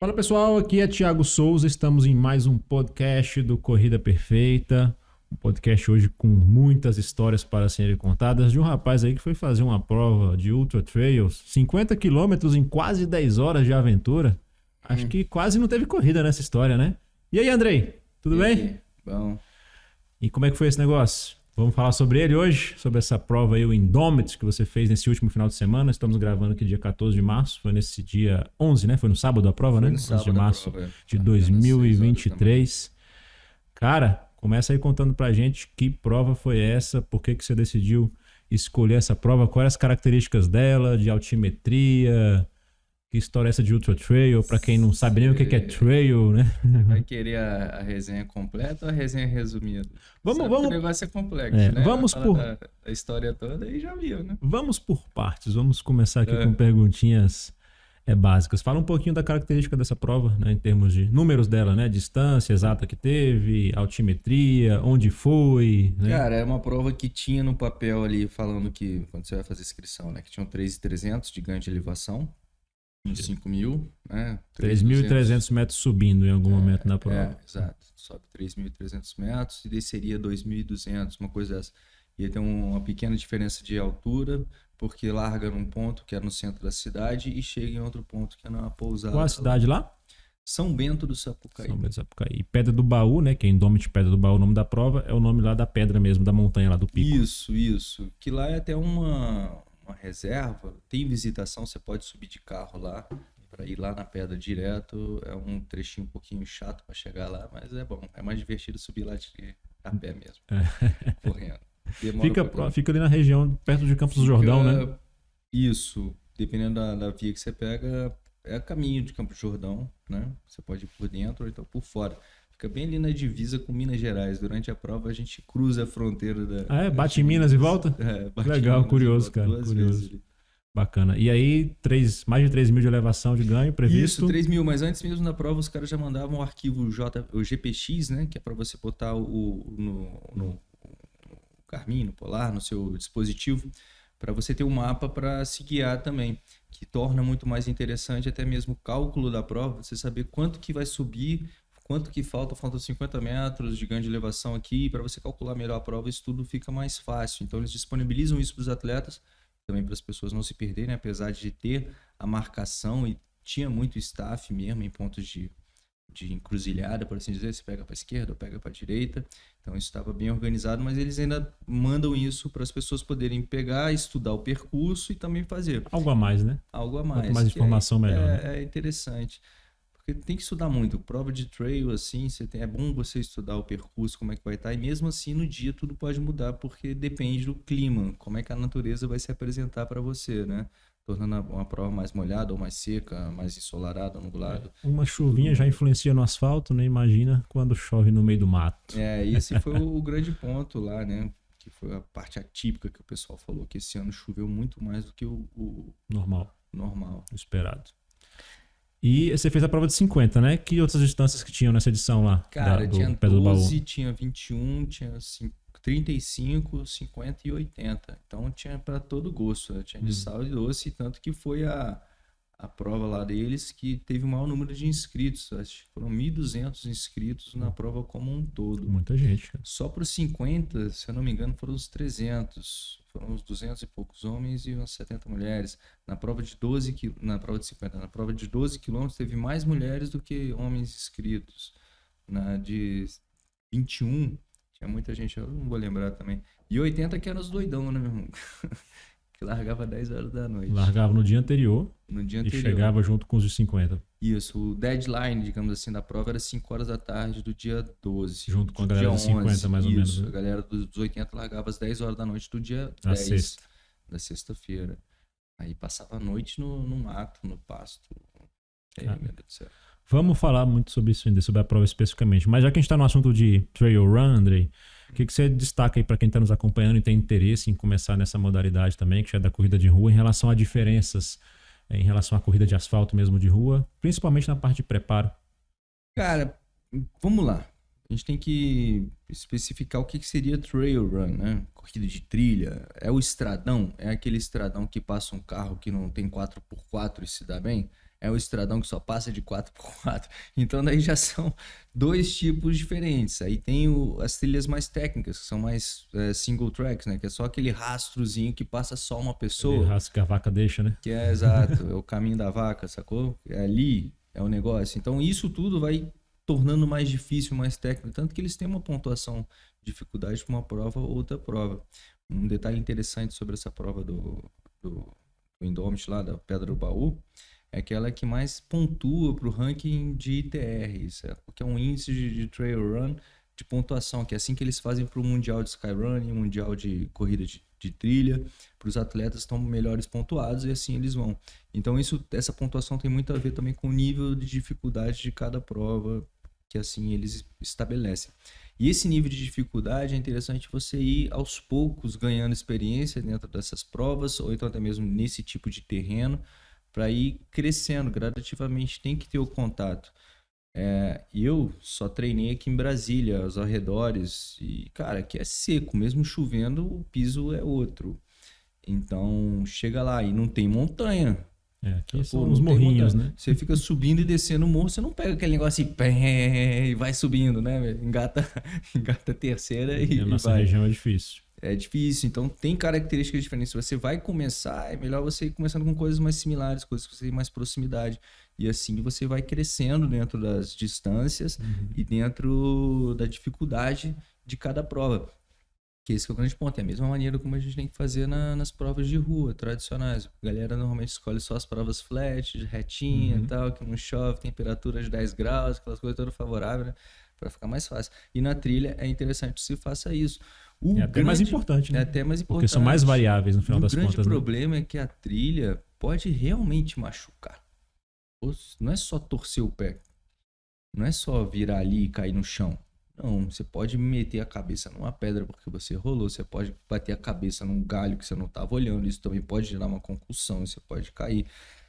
Fala pessoal, aqui é Thiago Souza, estamos em mais um podcast do Corrida Perfeita. Um podcast hoje com muitas histórias para serem contadas de um rapaz aí que foi fazer uma prova de Ultra Trails, 50 quilômetros em quase 10 horas de aventura. Acho Hum. que quase não teve corrida nessa história, né? E aí, Andrei? Tudo E bem? aí? Bom. E como é que foi esse negócio? Vamos falar sobre ele hoje, sobre essa prova aí, o Indomitus, que você fez nesse último final de semana. Estamos gravando aqui dia 14 de março, foi nesse dia 11, né? Foi no sábado a prova, né? no 11 sábado de março prova, é. de Apenas seis 2023. Cara, começa aí contando pra gente que prova foi essa, por que, que você decidiu escolher essa prova, quais as características dela, de altimetria, que história é essa de Ultra Trail, pra quem não sabe nem o que, é trail, né? Vai querer a, a resenha completa ou a resenha resumida? Vamos- Sabe vamos- O negócio é complexo, É, né? vamos por- Da, da história toda e já viu, né? Vamos por partes, vamos começar aqui É. com perguntinhas é, básicas. Fala um pouquinho da característica dessa prova, né, em termos de números dela, né? Distância exata que teve, altimetria, onde foi, né? Cara, é uma prova que tinha no papel ali falando que, quando você vai fazer inscrição, né? Que tinham 3.300 de ganho de elevação, uns 5 mil, né? 3.300 metros subindo em algum momento na prova. É, exato. Sobe 3.300 metros e desceria 2.200, uma coisa dessa. E aí tem um- uma pequena diferença de altura, porque larga num ponto que é no centro da cidade e chega em outro ponto que é na pousada. Qual a cidade lá? São Bento do Sapucaí. São Bento do Sapucaí. E Pedra do Baú, né? Que é Indomit Pedra do Baú, o nome da prova, é o nome lá da pedra mesmo, da montanha lá do pico. Isso, isso. Que lá é até uma, uma reserva. Tem visitação, você pode subir de carro lá. Pra ir lá na pedra direto. É um trechinho um pouquinho chato pra chegar lá, mas é bom. É mais divertido subir lá de, a pé mesmo. Correndo. Demora É. Fica, um pouquinho. pro- fica ali na região, perto de Campos do Jordão, né? Fica- Isso. Dependendo da, da via que você pega, é caminho de Campos do Jordão, né? Você pode ir por dentro ou então por fora. Fica bem ali na divisa com Minas Gerais. Durante a prova a gente cruza a fronteira da. Ah, é? Bate em Minas e volta? É, bate em Legal, Minas curioso, cara, curioso. Bacana. E aí, três, mais de 3 mil de elevação de ganho previsto. Isso, 3 mil, mas antes mesmo da prova os caras já mandavam o arquivo J, o GPX, né? Que é para você botar o, no, no, no Garmin, no Polar, no seu dispositivo, para você ter um mapa para se guiar também, que torna muito mais interessante até mesmo o cálculo da prova, você saber quanto que vai subir, quanto que falta, faltam 50 metros de ganho de elevação aqui, para você calcular melhor a prova, isso tudo fica mais fácil. Então eles disponibilizam isso para os atletas, também para as pessoas não se perderem, apesar de ter a marcação e tinha muito staff mesmo em pontos de, de encruzilhada, por assim dizer, você pega para esquerda ou pega para direita. Então isso estava bem organizado, mas eles ainda mandam isso para as pessoas poderem pegar, estudar o percurso e também fazer Algo a mais, né? algo a mais. mais que informação, é, melhor, É, né? é interessante. Porque tem que estudar muito. Prova de trail, assim, você tem, é bom você estudar o percurso, como é que vai estar. E mesmo assim, no dia tudo pode mudar, porque depende do clima, como é que a natureza vai se apresentar para você, né? Tornando uma prova mais molhada ou mais seca, mais ensolarada, nublada. Uma chuvinha já influencia no asfalto, né? Imagina quando chove no meio do mato. É, esse foi o, o grande ponto lá, né? Que foi a parte atípica que o pessoal falou, que esse ano choveu muito mais do que o, o Normal, normal. esperado. E você fez a prova de 50, né? Que outras distâncias que tinham nessa edição lá? Cara, da- do tinha Pedra do Baú? 12, tinha 21, tinha cin- 35, 50 e 80. Então tinha para todo gosto. né? Tinha de Hum. sal e doce, tanto que foi a, a prova lá deles que teve o maior número de inscritos. Acho que foram 1.200 inscritos na prova como um todo. Muita gente, cara. Só para os 50, se eu não me engano, foram os 300. Foram uns 200 e poucos homens e umas 70 mulheres. Na prova de 12, qui- na prova de 50, na prova de 12 quilômetros teve mais mulheres do que homens inscritos. Na de 21, tinha muita gente, eu não vou lembrar também. E 80 que eram os doidão, né, meu irmão? que largava 10 horas da noite. Largava no dia anterior No dia e anterior. chegava junto com os de 50. Isso, o deadline, digamos assim, da prova era 5 horas da tarde do dia 12. Junto com a galera dos 50, mais ou menos, Isso, né? a galera dos dos 80 largava às 10 horas da noite do dia Na 10 sexta. da sexta-feira. Aí passava a noite no, no mato, no pasto. Aí, Cara. meu Deus do céu. Vamos falar muito sobre isso ainda, sobre a prova especificamente. Mas já que a gente está no assunto de trail run, Andrei, o que, que você destaca aí para quem está nos acompanhando e tem interesse em começar nessa modalidade também, que já é da corrida de rua, em relação a diferenças eh, em relação à corrida de asfalto mesmo de rua, principalmente na parte de preparo? Cara, vamos lá. A gente tem que especificar o que que seria trail run, né? Corrida de trilha. É o estradão? É aquele estradão que passa um carro que não tem 4x4 e se dá bem? É o estradão que só passa de 4x4. Então daí já são dois tipos diferentes. Aí tem o, as trilhas mais técnicas, que são mais é, single tracks, né? Que é só aquele rastrozinho que passa só uma pessoa. Rastro que a vaca deixa, né? Que é exato, é o caminho da vaca, sacou? É ali, é o negócio. Então isso tudo vai tornando mais difícil, mais técnico, tanto que eles têm uma pontuação de dificuldade para uma prova ou outra prova. Um detalhe interessante sobre essa prova do, do, do Indomit lá, da Pedra do Baú, é aquela que mais pontua para o ranking de ITR, que é um índice de, de, trail run de pontuação, que é assim que eles fazem para o Mundial de Skyrunning, Mundial de Corrida de, de Trilha, para os atletas estão melhores pontuados e assim eles vão. Então isso, essa pontuação tem muito a ver também com o nível de dificuldade de cada prova, que assim eles estabelecem. E esse nível de dificuldade é interessante você ir aos poucos ganhando experiência dentro dessas provas, ou então até mesmo nesse tipo de terreno, para ir crescendo gradativamente. Tem que ter o contato. É, eu só treinei aqui em Brasília, aos arredores, e cara, aqui é seco, mesmo chovendo, o piso é outro. Então chega lá e não tem montanha. É, aqui são os morrinhos, né? Você fica subindo e descendo o morro, você não pega aquele negócio assim, e vai subindo, né? Engata, engata a terceira e. E a nossa vai. região é difícil. É difícil, então tem características diferentes. Se você vai começar, é melhor você ir começando com coisas mais similares, coisas que você tem mais proximidade. E assim você vai crescendo dentro das distâncias uhum. e dentro da dificuldade de cada prova. Que esse que é o grande ponto. É a mesma maneira como a gente tem que fazer na, nas provas de rua tradicionais. A galera normalmente escolhe só as provas flat, retinha uhum. e tal, que não chove, temperatura de 10 graus, aquelas coisas todas favoráveis, né? Para ficar mais fácil. E na trilha é interessante que se faça isso. O é até grande, mais importante, né? É até mais importante. Porque são mais variáveis no final das contas. O grande né? problema né? é que a trilha pode realmente machucar. Não é só torcer o pé. Não é só virar ali e cair no chão. Não, você pode meter a cabeça numa pedra porque você rolou, você pode bater a cabeça num galho que você não estava olhando, isso também pode gerar uma concussão, você pode cair.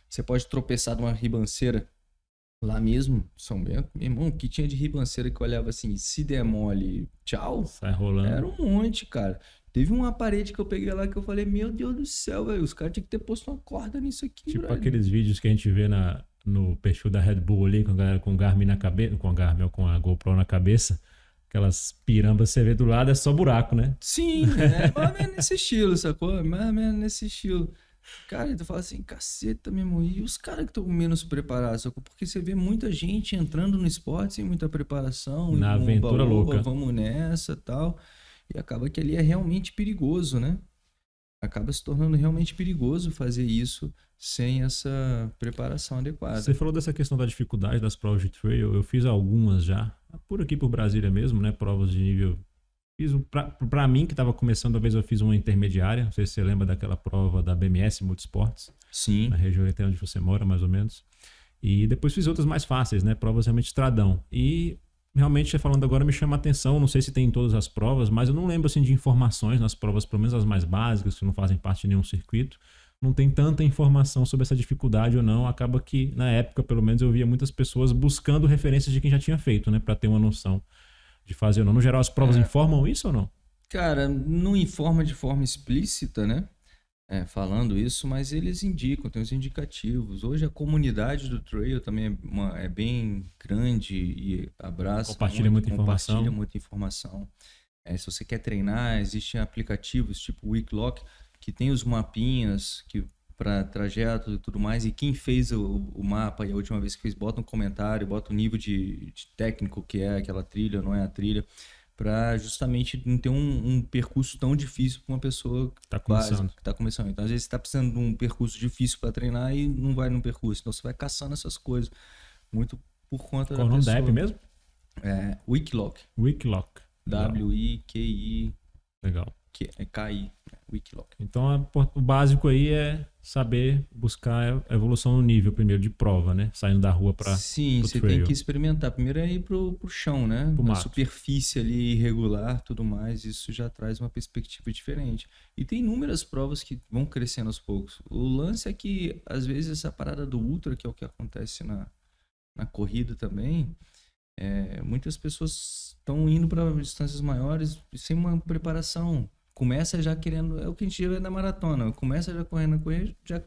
Você pode tropeçar numa ribanceira lá mesmo, São Bento, meu irmão, que tinha de ribanceira que eu olhava assim, se demole, tchau. Sai rolando. Era um monte, cara. Teve uma parede que eu peguei lá que eu falei, meu Deus do céu, velho, os caras tinham que ter posto uma corda nisso aqui, Tipo aqueles vídeos que a gente vê na, no perfil da Red Bull ali, com a galera com o Garmin na cabeça, com a Garmin ou com a GoPro na cabeça Aquelas pirambas você vê do lado, é só buraco, né? Sim, é mais ou menos nesse estilo, sacou? Mais ou menos nesse estilo. Cara, tu fala assim, caceta mesmo. E os caras que estão menos preparados? Porque você vê muita gente entrando no esporte sem muita preparação. Na aventura louca. Vamos nessa tal. E acaba que ali é realmente perigoso, né? Acaba se tornando realmente perigoso fazer isso sem essa preparação adequada. Você falou dessa questão da dificuldade das provas de trail. Eu fiz algumas já, por aqui por Brasília mesmo, né? Provas de nível. Fiz um, para mim que estava começando, talvez eu fiz uma intermediária. Não sei se você lembra daquela prova da BMS Multisports. Sim. Na região até onde você mora, mais ou menos. E depois fiz outras mais fáceis, né? Provas realmente estradão. E realmente, falando agora, me chama a atenção. Não sei se tem em todas as provas, mas eu não lembro assim de informações nas provas, pelo menos as mais básicas, que não fazem parte de nenhum circuito não tem tanta informação sobre essa dificuldade ou não. Acaba que, na época, pelo menos, eu via muitas pessoas buscando referências de quem já tinha feito, né? Para ter uma noção de fazer ou não. No geral, as provas é. informam isso ou não? Cara, não informa de forma explícita, né? É, falando isso, mas eles indicam, tem os indicativos. Hoje a comunidade do trail também é, uma, é bem grande e abraça. Compartilha muito, muita compartilha informação. muita informação. É, se você quer treinar, existem aplicativos tipo Weeklock que tem os mapinhas que para trajeto e tudo mais. E quem fez o, o, mapa e a última vez que fez, bota um comentário, bota o nível de, de técnico que é aquela trilha, não é a trilha, para justamente não ter um, um, percurso tão difícil para uma pessoa que está começando. tá começando. Então, às vezes, você está precisando de um percurso difícil para treinar e não vai no percurso. Então, você vai caçando essas coisas. Muito por conta Qual da o nome da mesmo? É, Wikiloc. Wikiloc. W-I-Q-I. Legal. Que é KI. Wikiloc. Então, o básico aí é saber buscar a evolução no nível primeiro de prova, né? Saindo da rua para Sim, você trail. tem que experimentar. Primeiro é ir pro, pro chão, né? Pro mato. superfície ali irregular, tudo mais, isso já traz uma perspectiva diferente. E tem inúmeras provas que vão crescendo aos poucos. O lance é que às vezes essa parada do ultra, que é o que acontece na, na corrida também, é, muitas pessoas estão indo para distâncias maiores sem uma preparação começa já querendo. É o que a gente vê na maratona. Começa já correndo com ele, já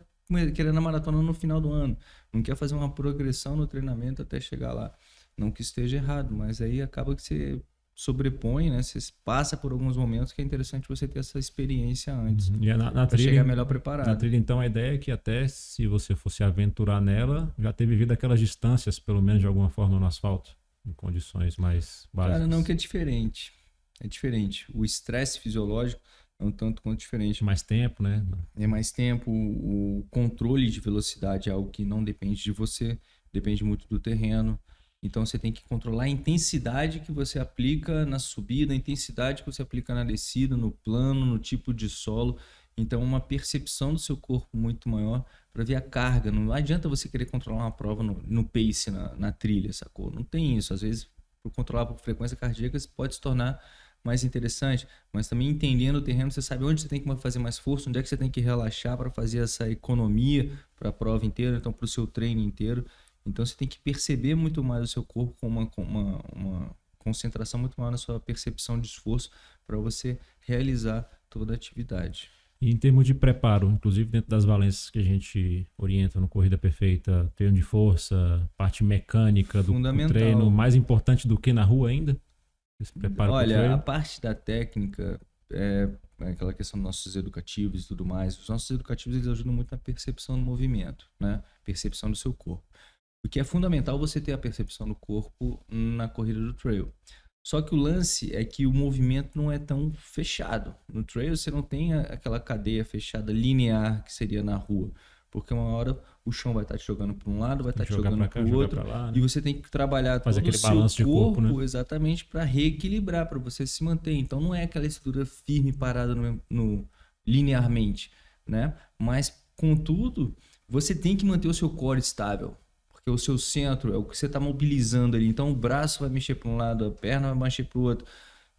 querendo a maratona no final do ano. Não quer fazer uma progressão no treinamento até chegar lá. Não que esteja errado, mas aí acaba que você sobrepõe, né? Você passa por alguns momentos que é interessante você ter essa experiência antes. Uhum. E na, na trilha, chegar melhor preparado. Na trilha, então, a ideia é que até se você fosse aventurar nela, já ter vivido aquelas distâncias, pelo menos de alguma forma, no asfalto, em condições mais básicas. Cara, não que é diferente. É diferente. O estresse fisiológico é um tanto quanto diferente. Mais tempo, né? É mais tempo. O controle de velocidade é algo que não depende de você, depende muito do terreno. Então você tem que controlar a intensidade que você aplica na subida, a intensidade que você aplica na descida, no plano, no tipo de solo. Então uma percepção do seu corpo muito maior para ver a carga. Não adianta você querer controlar uma prova no, no pace, na, na, trilha, sacou? Não tem isso. Às vezes, por controlar por frequência cardíaca, pode se tornar mais interessante, mas também entendendo o terreno, você sabe onde você tem que fazer mais força, onde é que você tem que relaxar para fazer essa economia para a prova inteira, então para o seu treino inteiro. Então você tem que perceber muito mais o seu corpo com uma, com uma, uma concentração muito maior na sua percepção de esforço para você realizar toda a atividade. E em termos de preparo, inclusive dentro das valências que a gente orienta no Corrida Perfeita, treino de força, parte mecânica do, do treino, mais importante do que na rua ainda? Esse preparo Olha, a parte da técnica é, é aquela questão dos nossos educativos e tudo mais. Os nossos educativos eles ajudam muito na percepção do movimento, né? Percepção do seu corpo. O que é fundamental você ter a percepção do corpo na corrida do trail. Só que o lance é que o movimento não é tão fechado. No trail você não tem aquela cadeia fechada linear que seria na rua. Porque uma hora o chão vai estar te jogando para um lado, vai estar te jogando para o outro. Lá, né? E você tem que trabalhar Fazer todo o seu corpo, corpo né? exatamente para reequilibrar, para você se manter. Então não é aquela estrutura firme parada no, no, linearmente, né? Mas contudo, você tem que manter o seu core estável porque o seu centro é o que você está mobilizando ali. Então o braço vai mexer para um lado, a perna vai mexer para o outro.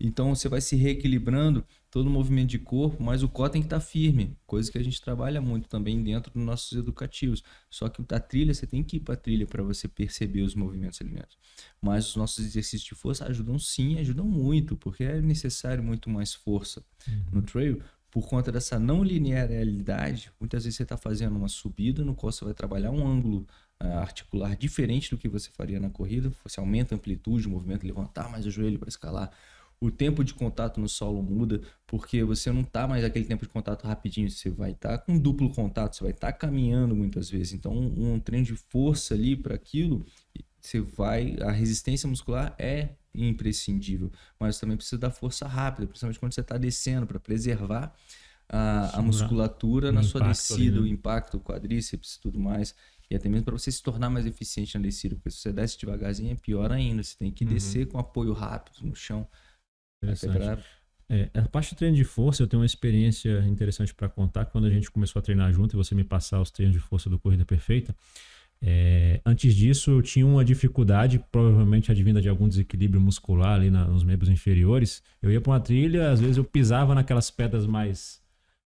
Então você vai se reequilibrando todo o movimento de corpo, mas o core tem que estar tá firme, coisa que a gente trabalha muito também dentro dos nossos educativos. Só que a trilha, você tem que ir para a trilha para você perceber os movimentos alimentos. Mas os nossos exercícios de força ajudam sim, ajudam muito, porque é necessário muito mais força uhum. no trail por conta dessa não linearidade, muitas vezes você está fazendo uma subida no qual você vai trabalhar um ângulo uh, articular diferente do que você faria na corrida. Você aumenta a amplitude, o movimento, levantar mais o joelho para escalar. O tempo de contato no solo muda, porque você não está mais aquele tempo de contato rapidinho, você vai estar tá com duplo contato, você vai estar tá caminhando muitas vezes. Então, um, um treino de força ali para aquilo, você vai. A resistência muscular é imprescindível, mas também precisa da força rápida, principalmente quando você está descendo, para preservar a, a musculatura na sua descida, ali, né? o impacto, o quadríceps e tudo mais. E até mesmo para você se tornar mais eficiente na descida, porque se você desce devagarzinho é pior ainda. Você tem que uhum. descer com apoio rápido no chão. É, a parte de treino de força, eu tenho uma experiência interessante para contar. Quando a gente começou a treinar junto e você me passar os treinos de força do Corrida Perfeita, é, antes disso, eu tinha uma dificuldade, provavelmente advinda de algum desequilíbrio muscular ali na, nos membros inferiores. Eu ia para uma trilha, às vezes eu pisava naquelas pedras mais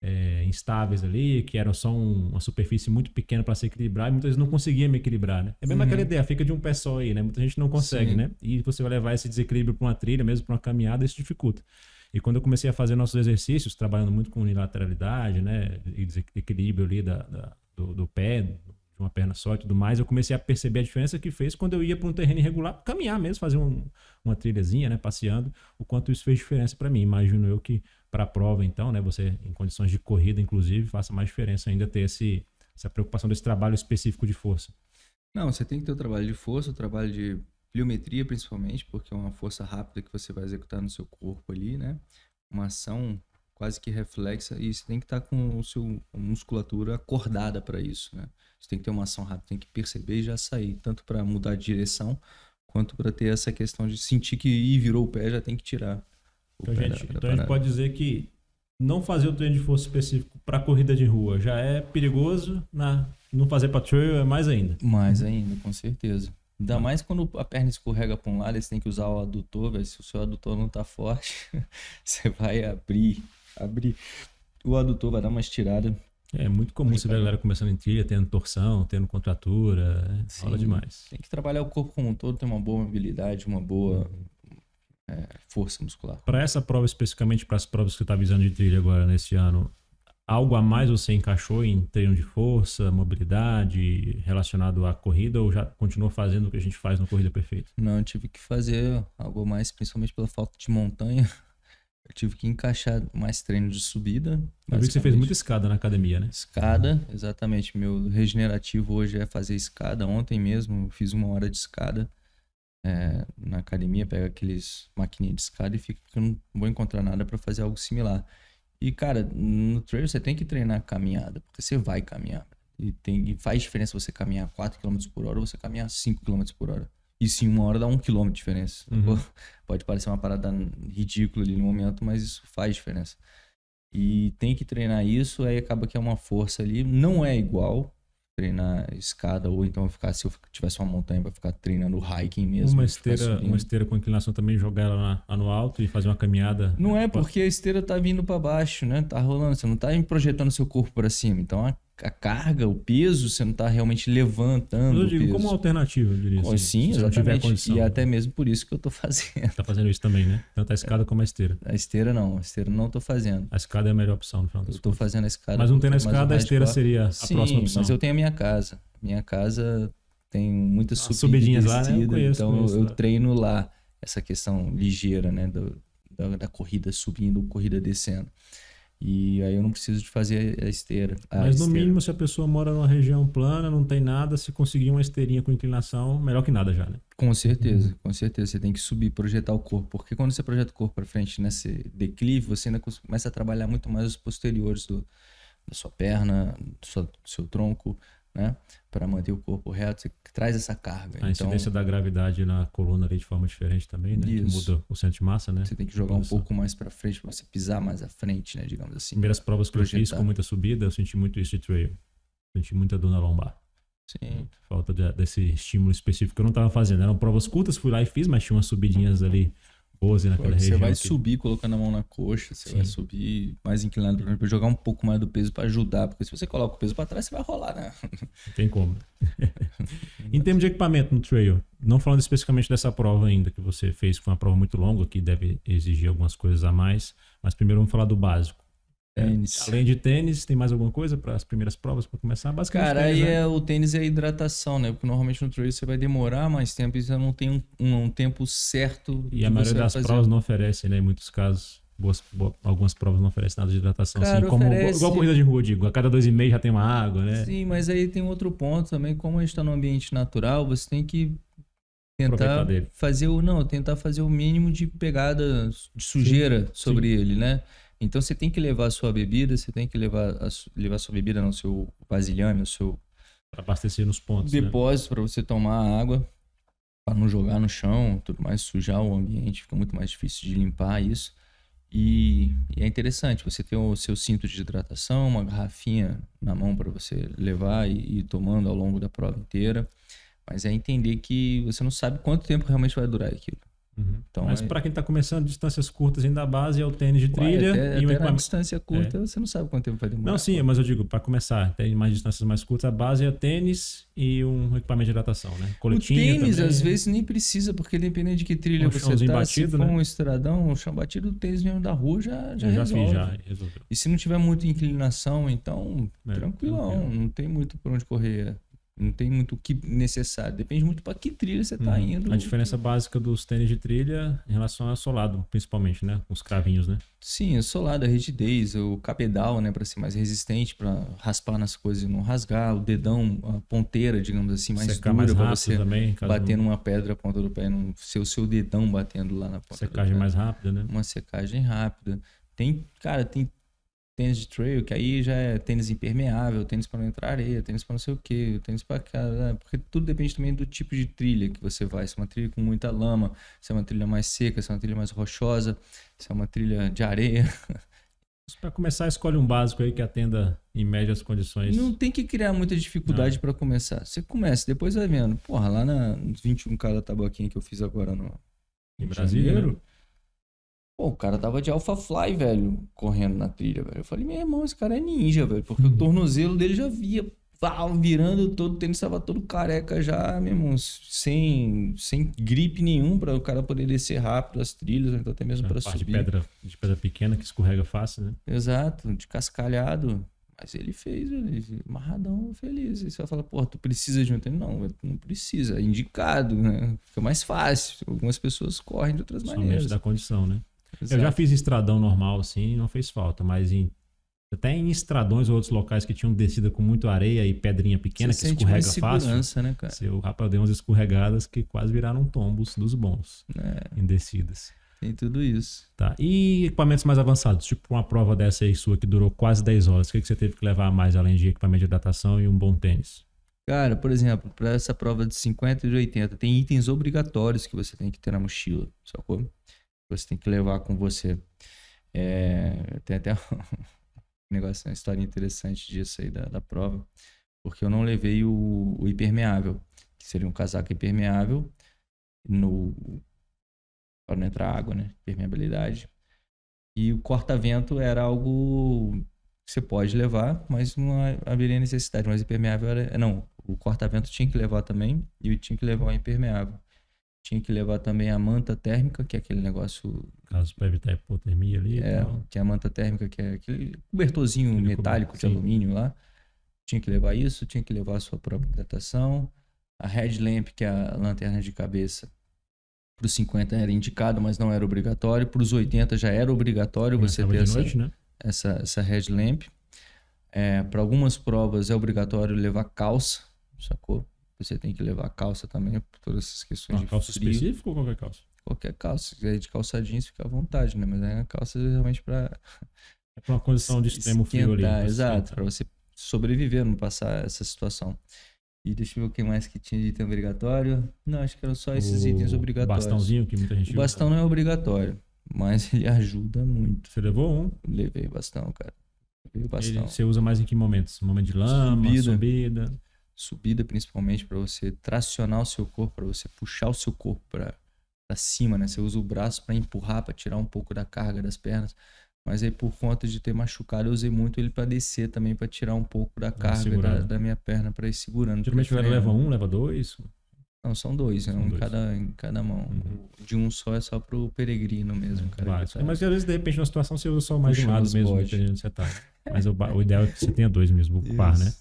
é, instáveis ali, que eram só um, uma superfície muito pequena para se equilibrar, e muitas vezes não conseguia me equilibrar, né? É mesmo uhum. aquela ideia, fica de um pé só aí, né? Muita gente não consegue, Sim. né? E você vai levar esse desequilíbrio para uma trilha, mesmo para uma caminhada, isso dificulta. E quando eu comecei a fazer nossos exercícios, trabalhando muito com unilateralidade, né? E equilíbrio ali da, da do, do pé, uma perna só e tudo mais, eu comecei a perceber a diferença que fez quando eu ia para um terreno irregular, caminhar mesmo, fazer um, uma trilhazinha, né, passeando, o quanto isso fez diferença para mim. Imagino eu que para a prova, então, né, você em condições de corrida, inclusive, faça mais diferença ainda ter esse, essa preocupação desse trabalho específico de força. Não, você tem que ter o trabalho de força, o trabalho de pliometria, principalmente, porque é uma força rápida que você vai executar no seu corpo ali, né? Uma ação quase que reflexa e você tem que estar com o seu musculatura acordada para isso, né? Você tem que ter uma ação rápida, tem que perceber e já sair, tanto para mudar de direção quanto para ter essa questão de sentir que ir virou o pé, já tem que tirar. Então, gente, da, então a gente pode dizer que não fazer o treino de força específico para corrida de rua já é perigoso, na não fazer para trail é mais ainda. Mais ainda, com certeza. Ainda mais quando a perna escorrega para um lado, você tem que usar o adutor, véio. se o seu adutor não tá forte, você vai abrir abrir o adutor, vai dar uma estirada. É muito comum você ver a galera começando em trilha, tendo torção, tendo contratura, é, rola demais. Tem que trabalhar o corpo como um todo, ter uma boa mobilidade, uma boa é, força muscular. Para essa prova, especificamente para as provas que você está visando de trilha agora nesse ano, algo a mais você encaixou em treino de força, mobilidade, relacionado à corrida, ou já continuou fazendo o que a gente faz no Corrida Perfeita? Não, eu tive que fazer algo a mais, principalmente pela falta de montanha. Eu tive que encaixar mais treino de subida. Eu vi que você fez muita escada na academia, né? Escada, exatamente. Meu regenerativo hoje é fazer escada. Ontem mesmo eu fiz uma hora de escada é, na academia, pega aqueles maquininhas de escada e fica porque eu não vou encontrar nada para fazer algo similar. E, cara, no trail você tem que treinar caminhada, porque você vai caminhar. E, tem, e faz diferença você caminhar 4 km por hora ou você caminhar 5 km por hora. Isso em uma hora dá um quilômetro de diferença. Uhum. Pode parecer uma parada ridícula ali no momento, mas isso faz diferença. E tem que treinar isso, aí acaba que é uma força ali. Não é igual treinar escada, ou então ficar, se eu tivesse uma montanha, para ficar treinando hiking mesmo. Uma esteira, uma esteira com inclinação também, jogar ela lá no alto e fazer uma caminhada. Não é porque a esteira tá vindo para baixo, né? Tá rolando, você não tá projetando seu corpo para cima. Então a a carga, o peso, você não está realmente levantando. Eu digo como alternativa, eu diria. assim, sim, exatamente. E até mesmo por isso que eu estou fazendo. Está fazendo isso também, né? Tanto a escada como a esteira. A esteira não, a esteira não estou fazendo. A escada é a melhor opção no final das Estou fazendo a escada. Mas não tem na escada, a esteira seria a sim, próxima opção. mas eu tenho a minha casa. Minha casa tem muitas subidas. subidinhas lá, né? Eu conheço, então conheço, eu, treino lá essa questão ligeira, né? Do, da, da corrida subindo, corrida descendo. E aí eu não preciso de fazer a esteira. A Mas no esteira. mínimo, se a pessoa mora numa região plana, não tem nada, se conseguir uma esteirinha com inclinação, melhor que nada já, né? Com certeza, uhum. com certeza. Você tem que subir, projetar o corpo. Porque quando você projeta o corpo para frente nesse declive, você ainda começa a trabalhar muito mais os posteriores do, da sua perna, do seu, do seu tronco, né? Para manter o corpo reto, você traz essa carga. A então, incidência da gravidade na coluna ali de forma diferente também, né? Isso. Que muda o centro de massa, né? Você tem que jogar um pouco mais para frente, para você pisar mais à frente, né? Digamos assim. Primeiras provas que projetar. eu fiz com muita subida, eu senti muito isso de trail. Senti muita dor na lombar. Sim. Falta de, desse estímulo específico que eu não estava fazendo. Eram provas curtas, fui lá e fiz, mas tinha umas subidinhas ali pose naquela você região. Você vai que... subir colocando a mão na coxa, você Sim. vai subir mais inclinado para jogar um pouco mais do peso para ajudar, porque se você coloca o peso para trás, você vai rolar, né? Não tem como. em termos de equipamento no trail, não falando especificamente dessa prova ainda que você fez, que foi uma prova muito longa, que deve exigir algumas coisas a mais, mas primeiro vamos falar do básico. Tênis. Além de tênis, tem mais alguma coisa para as primeiras provas para começar? Basicamente, Cara, tênis, aí né? é, o tênis é a hidratação, né? Porque normalmente no trail você vai demorar mais tempo e você não tem um, um, um tempo certo. E a maioria das fazer. provas não oferece, né? Em muitos casos. Boas, boas, algumas provas não oferecem nada de hidratação. Cara, assim, como, oferece... Igual corrida de rua, digo. A cada dois e meio já tem uma água, né? Sim, mas aí tem outro ponto também. Como a gente está no ambiente natural, você tem que tentar fazer o não tentar fazer o mínimo de pegada de sujeira sim, sobre sim. ele né então você tem que levar a sua bebida, você tem que levar a, levar a sua bebida no seu vasilhame, o seu para abastecer nos pontos, né? depósito né? para você tomar água, para não jogar no chão, tudo mais sujar o ambiente, fica muito mais difícil de limpar isso. E, e é interessante você ter o seu cinto de hidratação, uma garrafinha na mão para você levar e ir tomando ao longo da prova inteira. Mas é entender que você não sabe quanto tempo realmente vai durar aquilo. Uhum. Então, Mas é... para quem está começando distâncias curtas ainda a base é o tênis de trilha. Ué, até, e até distância curta é. você não sabe quanto tempo vai demorar. Não, sim, mas eu digo, para começar, tem mais distâncias mais curtas, a base é tênis e um equipamento de hidratação, né? Coletinho o tênis também. às vezes nem precisa, porque dependendo de que trilha um você tá, batido, se for né? um estradão, um chão batido, o tênis mesmo da rua já, já, já resolve. Fiz, já resolveu. E se não tiver muita inclinação, então, é, tranquilão, tranquilo. não tem muito por onde correr. Não tem muito o que necessário. Depende muito para que trilha você está uhum. indo. A diferença básica dos tênis de trilha em relação ao solado, principalmente, né? Os cravinhos, né? Sim, o solado, a rigidez, o cabedal, né? Para ser mais resistente, para raspar nas coisas e não rasgar. O dedão, a ponteira, digamos assim, mais Secar dura para você também, bater numa pedra, a ponta do pé, não ser o seu dedão batendo lá na ponta Secagem mais rápida, né? Uma secagem rápida. Tem, cara, tem tênis de trail, que aí já é tênis impermeável, tênis para não entrar areia, tênis para não sei o que, tênis para cada. Porque tudo depende também do tipo de trilha que você vai. Se é uma trilha com muita lama, se é uma trilha mais seca, se é uma trilha mais rochosa, se é uma trilha de areia. Para começar, escolhe um básico aí que atenda em média as condições. Não tem que criar muita dificuldade para começar. Você começa, depois vai vendo. Porra, lá na 21K da Tabaquinha que eu fiz agora no em Brasília, né? Pô, o cara tava de Alpha Fly, velho, correndo na trilha, velho. Eu falei, meu irmão, esse cara é ninja, velho. Porque o tornozelo dele já via pau, virando todo, o tênis estava todo careca já, meu irmão, sem, sem gripe nenhum para o cara poder descer rápido as trilhas, então até mesmo para subir. De pedra, de pedra pequena que escorrega fácil, né? Exato, de cascalhado. Mas ele fez, ele amarradão, feliz. Aí você vai falar, pô, tu precisa de um tênis? Não, não precisa, é indicado, né? Fica mais fácil. Algumas pessoas correm de outras Somente maneiras. da condição, né? Exato. Eu já fiz estradão normal, assim, não fez falta, mas em, até em estradões ou outros locais que tinham descida com muito areia e pedrinha pequena Você que escorrega fácil. né, cara? Seu rapaz deu umas escorregadas que quase viraram tombos dos bons É, em descidas. tem tudo isso. Tá. E equipamentos mais avançados, tipo uma prova dessa aí sua que durou quase 10 horas. O que, que você teve que levar a mais além de equipamento de hidratação e um bom tênis? Cara, por exemplo, para essa prova de 50 e de 80, tem itens obrigatórios que você tem que ter na mochila, sacou? Você tem que levar com você. É, tem até um negócio, uma história interessante disso aí da, da prova, porque eu não levei o, o impermeável, que seria um casaco impermeável no para não entrar água, né? Permeabilidade. E o corta-vento era algo que você pode levar, mas não haveria necessidade. Mas impermeável era. Não, o corta-vento tinha que levar também e tinha que levar o impermeável. Tinha que levar também a manta térmica, que é aquele negócio. Caso para evitar hipotermia ali. É, que é a manta térmica, que é aquele cobertorzinho Aquele metálico de sim. alumínio lá. Tinha que levar isso, tinha que levar a sua própria hidratação. A headlamp, que é a lanterna de cabeça, para os 50 era indicado, mas não era obrigatório. Para os 80 já era obrigatório você ter de essa, noite, né? essa, essa headlamp. É, para algumas provas é obrigatório levar calça, sacou? Você tem que levar calça também, por todas essas questões Uma de calça frio. específica ou qualquer calça? Qualquer calça, se quiser ir de calça jeans, fica à vontade, né? Mas é a calça realmente para É para uma condição de extremo frio ali. exato, para você sobreviver, não passar essa situação. E deixa eu ver o que mais que tinha de item obrigatório. Não, acho que eram só esses O itens obrigatórios. Bastãozinho que muita gente O bastão não é obrigatório, mas ele ajuda muito. Você levou um? Levei bastão, cara. Levei o Ele, bastão. você usa mais em que momentos? Momento de lama, Subida. subida. Subida principalmente para você tracionar o seu corpo, para você puxar o seu corpo para cima, né? Você usa o braço para empurrar, para tirar um pouco da carga das pernas. Mas aí por conta de ter machucado, eu usei muito ele para descer também, para tirar um pouco da carga da, da minha perna para ir segurando. Geralmente leva um, leva dois. Não, são dois, né? São um em dois. cada, em cada mão. Uhum. De um só é só pro peregrino mesmo, cara. tá- Mas às vezes, de repente, na situação, você usa só mais de um lado mesmo, dependendo você tá. Mas o, o ideal é que você tenha dois mesmo, o par, né?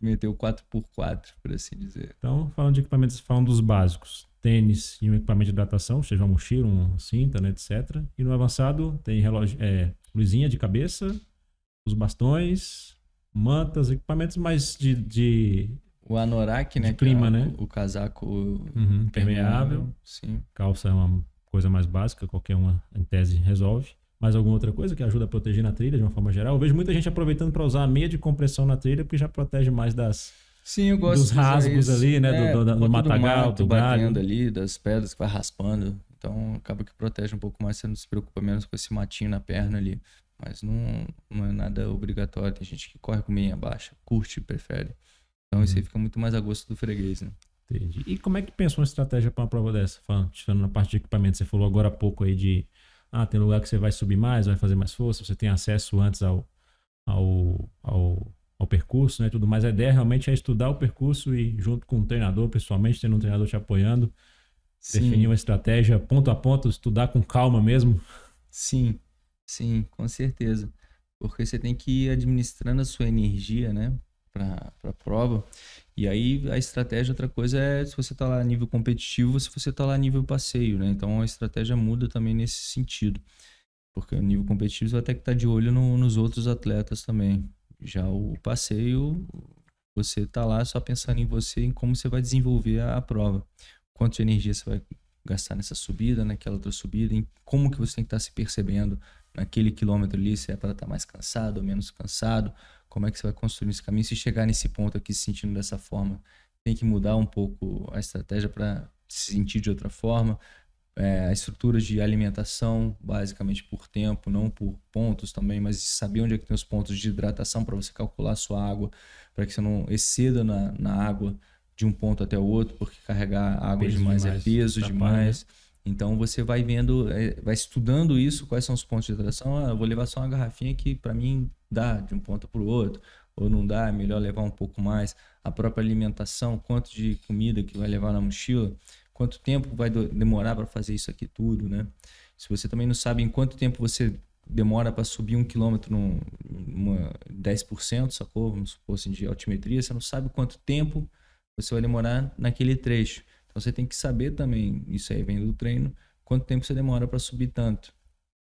Meteu 4x4, por assim dizer. Então, falando de equipamentos, falando dos básicos. Tênis e um equipamento de hidratação, seja uma mochila, uma cinta, né, etc. E no avançado tem relógio, é, luzinha de cabeça, os bastões, mantas, equipamentos mais de, de O anorak, né? De é clima, o- né? O casaco uhum, impermeável. Sim. Calça é uma coisa mais básica, qualquer uma em tese resolve. Mais alguma outra coisa que ajuda a proteger na trilha de uma forma geral? Eu vejo muita gente aproveitando para usar a meia de compressão na trilha, porque já protege mais das. Sim, eu gosto Dos rasgos ali, né, do- É, do- do conta matagal, mato do galho. batendo ali, das pedras que vai raspando. Então acaba que protege um pouco mais, você não se preocupa menos com esse matinho na perna ali. Mas não, não é nada obrigatório. Tem gente que corre com meia baixa, curte, prefere. Então Uhum. isso aí fica muito mais a gosto do freguês, né? Entendi. E como é que pensou uma estratégia para uma prova dessa? Falando, falando na parte de equipamento, você falou agora há pouco aí de. Ah, tem lugar que você vai subir mais, vai fazer mais força, você tem acesso antes ao, ao, ao, ao percurso né, tudo mais. A ideia realmente é estudar o percurso e, junto com o treinador, pessoalmente, tendo um treinador te apoiando, definir uma estratégia ponto a ponto, estudar com calma mesmo. Sim, sim, com certeza. Porque você tem que ir administrando a sua energia, né, para a prova. E aí a estratégia, outra coisa é se você tá lá a nível competitivo, se você tá lá a nível passeio, né? Então a estratégia muda também nesse sentido. Porque o nível competitivo você vai ter que estar de olho no- nos outros atletas também. Já o passeio, você tá lá só pensando em você, em como você vai desenvolver a, a prova. Quanto de energia você vai gastar nessa subida, naquela outra subida, em como que você tem que estar se percebendo naquele quilômetro ali, se é para estar mais cansado ou menos cansado, como é que você vai construir esse caminho. Se chegar nesse ponto aqui se sentindo dessa forma, tem que mudar um pouco a estratégia para se sentir de outra forma. É, a estrutura de alimentação, basicamente por tempo, não por pontos também, mas saber onde é que tem os pontos de hidratação para você calcular a sua água, para que você não exceda na, na água de um ponto até o outro, porque carregar água Peso demais, demais, é peso atrapalha, demais. Então você vai vendo, é, vai estudando isso, quais são os pontos de hidratação. Ah, eu vou levar só uma garrafinha que para mim dá de um ponto para o outro. ou não dá, é melhor levar um pouco mais. A própria alimentação, quanto de comida que vai levar na mochila, quanto tempo vai demorar para fazer isso aqui tudo, né? Se você também não sabe em quanto tempo você demora para subir um quilômetro numa 10%, sacou? Vamos supor assim, de altimetria, você não sabe quanto tempo você vai demorar naquele trecho. Então você tem que saber também, isso aí vem do treino, quanto tempo você demora para subir tanto.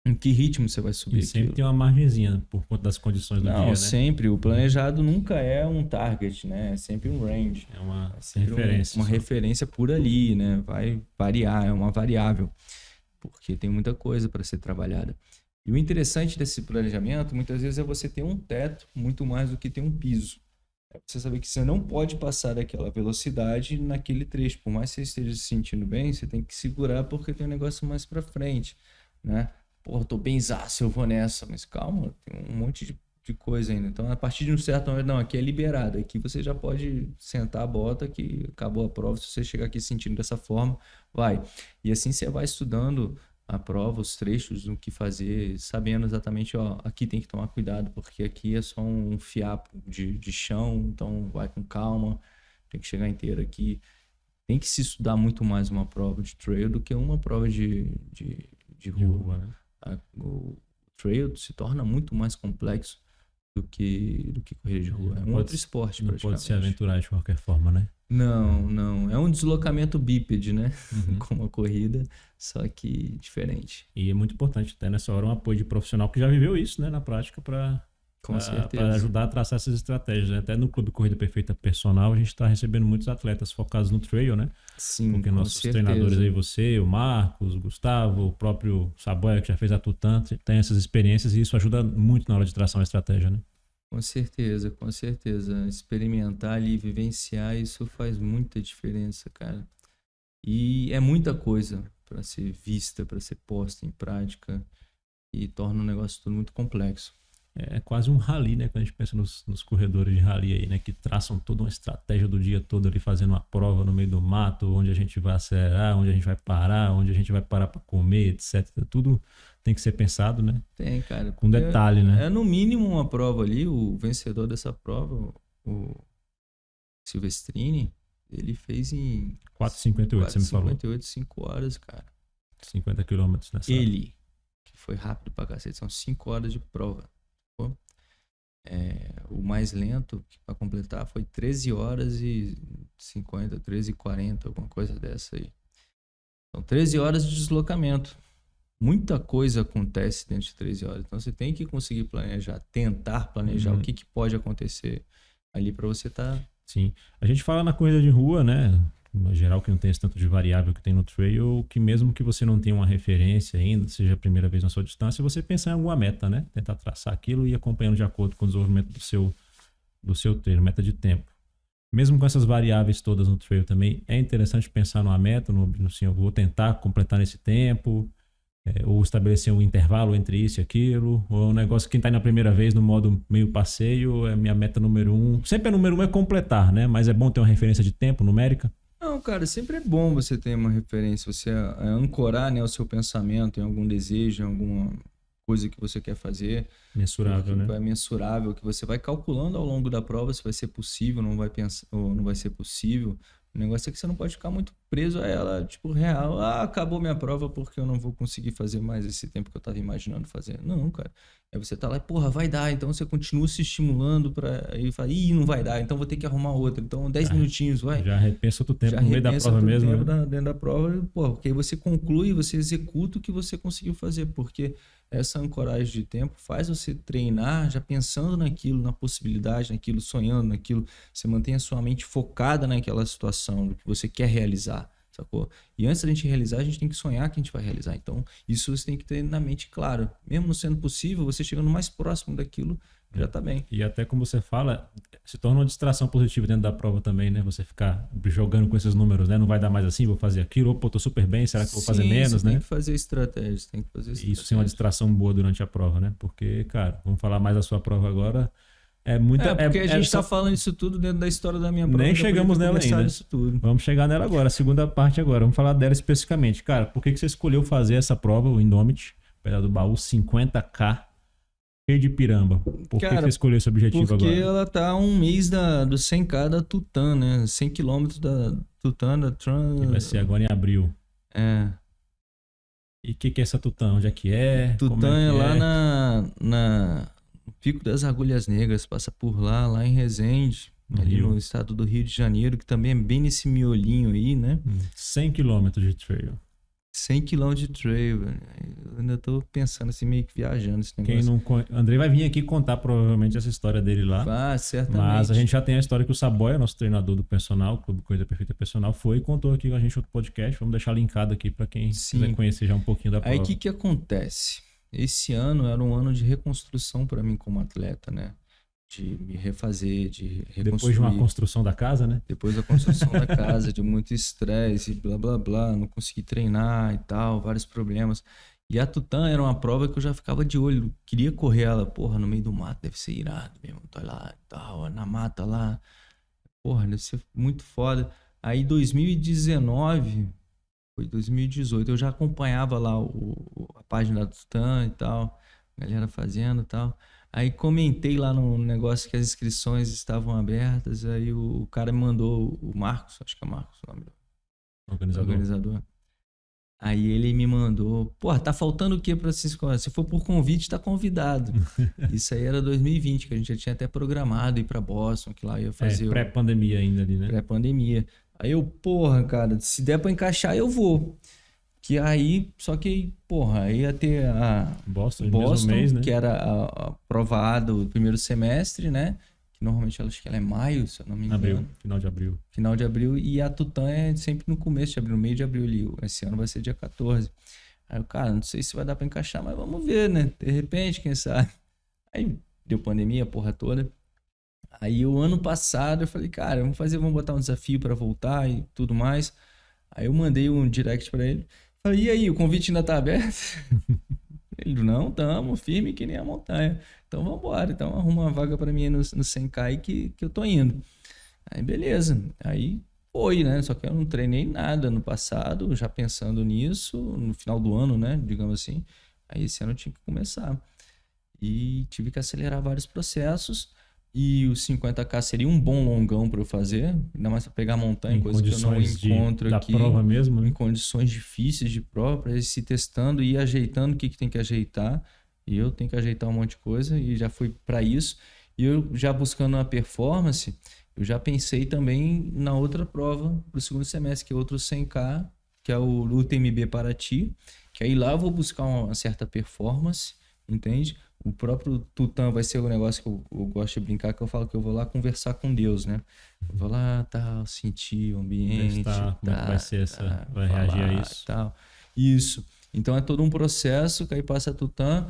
Em que ritmo você vai subir? E sempre aquilo. tem uma margenzinha por conta das condições do Não, dia, né? sempre. O planejado nunca é um target, né? É sempre um range. É uma é referência. Um, uma referência por ali, né? Vai variar, é uma variável. Porque tem muita coisa para ser trabalhada. E o interessante desse planejamento, muitas vezes, é você ter um teto muito mais do que ter um piso. É você saber que você não pode passar daquela velocidade naquele trecho. Por mais que você esteja se sentindo bem, você tem que segurar porque tem um negócio mais para frente, né? Porra, tô bem zaço, eu vou nessa. Mas calma, tem um monte de, de, coisa ainda. Então, a partir de um certo momento, não, aqui é liberado. Aqui você já pode sentar a bota que acabou a prova. Se você chegar aqui sentindo dessa forma, vai. E assim você vai estudando a prova, os trechos, o que fazer, sabendo exatamente, ó, aqui tem que tomar cuidado, porque aqui é só um fiapo de, de chão, então vai com calma, tem que chegar inteiro aqui. Tem que se estudar muito mais uma prova de trail do que uma prova de, de, de rua. De rua né? A, o trail se torna muito mais complexo do que, do que corrida de rua. É um pode, outro esporte, Não pode se aventurar de qualquer forma, né? Não, não. É um deslocamento bípede, né? Uhum. Como a corrida, só que diferente. E é muito importante até nessa hora um apoio de profissional que já viveu isso, né, na prática, para com certeza. Para ajudar a traçar essas estratégias. Né? Até no Clube Corrida Perfeita Personal, a gente está recebendo muitos atletas focados no trail, né? Sim, Porque nossos certeza. treinadores aí, você, o Marcos, o Gustavo, o próprio Saboia, que já fez a Tutan, tem essas experiências e isso ajuda muito na hora de traçar uma estratégia, né? Com certeza, com certeza. Experimentar ali, vivenciar, isso faz muita diferença, cara. E é muita coisa para ser vista, para ser posta em prática e torna o negócio tudo muito complexo é quase um rally, né? Quando a gente pensa nos, nos, corredores de rally aí, né? Que traçam toda uma estratégia do dia todo ali, fazendo uma prova no meio do mato, onde a gente vai acelerar, onde a gente vai parar, onde a gente vai parar para comer, etc. Tudo tem que ser pensado, né? Tem, cara. Com detalhe, né? É no mínimo uma prova ali, o vencedor dessa prova, o Silvestrini, ele fez em... 4,58, você me falou. 4,58, 5 horas, cara. 50 quilômetros nessa Ele, que foi rápido pra cacete, são 5 horas de prova. É, o mais lento para completar foi 13 horas e 50, 13 e 40, alguma coisa dessa aí. São 13 horas de deslocamento. Muita coisa acontece dentro de 13 horas. Então você tem que conseguir planejar, tentar planejar uhum. o que, que pode acontecer ali para você estar. Tá... Sim. A gente fala na corrida de rua, né? Geral que não tem esse tanto de variável que tem no trail, que mesmo que você não tenha uma referência ainda, seja a primeira vez na sua distância, você pensar em alguma meta, né? Tentar traçar aquilo e acompanhando de acordo com o desenvolvimento do seu, do seu treino, meta de tempo. Mesmo com essas variáveis todas no trail também, é interessante pensar numa meta, no, no assim, eu vou tentar completar nesse tempo, é, ou estabelecer um intervalo entre isso e aquilo, ou um negócio que quem está na primeira vez no modo meio passeio, é minha meta número um. Sempre a número um é completar, né? Mas é bom ter uma referência de tempo numérica. Não, cara, sempre é bom você ter uma referência, você é, ancorar né, o seu pensamento em algum desejo, em alguma coisa que você quer fazer. Mensurável, né? É mensurável, que você vai calculando ao longo da prova se vai ser possível, não vai pensar, ou não vai ser possível. O negócio é que você não pode ficar muito preso a ela, tipo, real. Ah, acabou minha prova porque eu não vou conseguir fazer mais esse tempo que eu tava imaginando fazer. Não, cara. Aí você tá lá, porra, vai dar. Então você continua se estimulando para Aí fala, ih, não vai dar, então vou ter que arrumar outra. Então 10 minutinhos, vai. Já repensa outro tempo Já no meio da prova mesmo. Tempo né? dentro da prova, porra, porque aí você conclui, você executa o que você conseguiu fazer. Porque essa ancoragem de tempo faz você treinar já pensando naquilo, na possibilidade, naquilo, sonhando naquilo. Você mantém a sua mente focada naquela situação, do que você quer realizar, sacou? E antes da gente realizar, a gente tem que sonhar que a gente vai realizar. Então, isso você tem que ter na mente claro. Mesmo não sendo possível, você chegando mais próximo daquilo, já tá bem. E até como você fala, se torna uma distração positiva dentro da prova também, né? Você ficar jogando com esses números, né? Não vai dar mais assim, vou fazer aquilo, opa, tô super bem, será que vou fazer menos, né? Tem que fazer estratégias, tem que fazer estratégias. Isso sim é uma distração boa durante a prova, né? Porque, cara, vamos falar mais da sua prova agora. É muita. É, porque é, a gente está é, falando isso tudo dentro da história da minha prova. Nem chegamos nela ainda. Vamos chegar nela agora, a segunda parte agora. Vamos falar dela especificamente. Cara, por que, que você escolheu fazer essa prova, o Indomit, pedal do baú 50K? Cheio de piramba. Por que Cara, você escolheu esse objetivo Porque agora? ela tá a um mês da, do 100k da Tutã, né? 100 km da Tutã, da Tran... Que vai ser agora em abril. É. E o que, que é essa Tutã? Onde é que é? Tutã é, que lá na, na no Pico das Agulhas Negras, passa por lá, lá em Resende, No ali Rio. no estado do Rio de Janeiro, que também é bem nesse miolinho aí, né? Hum, 100 quilômetros de trail. 100 km de trail, velho. Eu ainda tô pensando assim, meio que viajando esse Quem negócio. não conhe... Andrei vai vir aqui contar provavelmente essa história dele lá. Ah, certamente. Mas a gente já tem a história que o Saboia, nosso treinador do personal, Clube Coisa Perfeita Personal, foi e contou aqui com a gente outro podcast. Vamos deixar linkado aqui para quem Sim. quiser conhecer já um pouquinho da prova. Aí o que que acontece? Esse ano era um ano de reconstrução para mim como atleta, né? De me refazer, de reconstruir. Depois de uma construção da casa, né? Depois da construção da casa, de muito estresse, blá blá blá, não consegui treinar e tal, vários problemas. E a Tutã era uma prova que eu já ficava de olho, queria correr ela, porra, no meio do mato, deve ser irado mesmo, tô lá e tal, na mata lá, porra, deve ser muito foda. Aí 2019, foi 2018, eu já acompanhava lá o, a página da Tutã e tal, galera fazendo e tal. Aí comentei lá no negócio que as inscrições estavam abertas, aí o, o cara me mandou, o Marcos, acho que é Marcos o nome do Organizador. organizador. Aí ele me mandou, pô, tá faltando o que pra se inscrever? Se for por convite, tá convidado. Isso aí era 2020, que a gente já tinha até programado ir pra Boston, que lá ia fazer É, pré-pandemia ainda ali, né? pré-pandemia. Aí eu, porra, cara, se der pra encaixar, eu vou. Que aí, só que, porra, aí ia ter a, Boston, Boston, mês, né? que era a, a prova A do primeiro semestre, né? Que normalmente acho que ela é maio, se eu não me engano. Abril, final de abril. Final de abril. E a Tutã é sempre no começo de abril, no meio de abril ali. Esse ano vai ser dia 14. Aí eu, cara, não sei se vai dar pra encaixar, mas vamos ver, né? De repente, quem sabe. Aí deu pandemia, a porra toda. Aí o ano passado eu falei, cara, vamos fazer, vamos botar um desafio pra voltar e tudo mais. Aí eu mandei um direct pra ele. E aí, o convite ainda tá aberto? Ele, não, tamo firme que nem a montanha. Então vambora. Então arruma uma vaga pra mim no, no 100k aí que, que eu tô indo. Aí beleza. Aí foi, né? Só que eu não treinei nada no passado, já pensando nisso, no final do ano, né? Digamos assim. Aí esse ano eu tinha que começar. E tive que acelerar vários processos. E o 50k seria um bom longão para eu fazer, ainda mais para pegar montanha, Em coisa que eu não condições de, encontro da aqui prova mesmo, em né? condições difíceis de prova, para ir se testando e ajeitando o que, que tem que ajeitar. E eu tenho que ajeitar um monte de coisa e já fui para isso. E eu já buscando a performance, eu já pensei também na outra prova para o segundo semestre, que é outro 100K, que é o UTMB Paraty, que aí lá eu vou buscar uma certa performance, entende? O próprio Tutã vai ser o negócio que eu, eu gosto de brincar, que eu falo que eu vou lá conversar com Deus, né? Eu vou lá, tal, sentir o ambiente, como é que tá, vai ser essa- tá, vai reagir a isso. Tal. Isso. Então é todo um processo, que aí passa Tutã,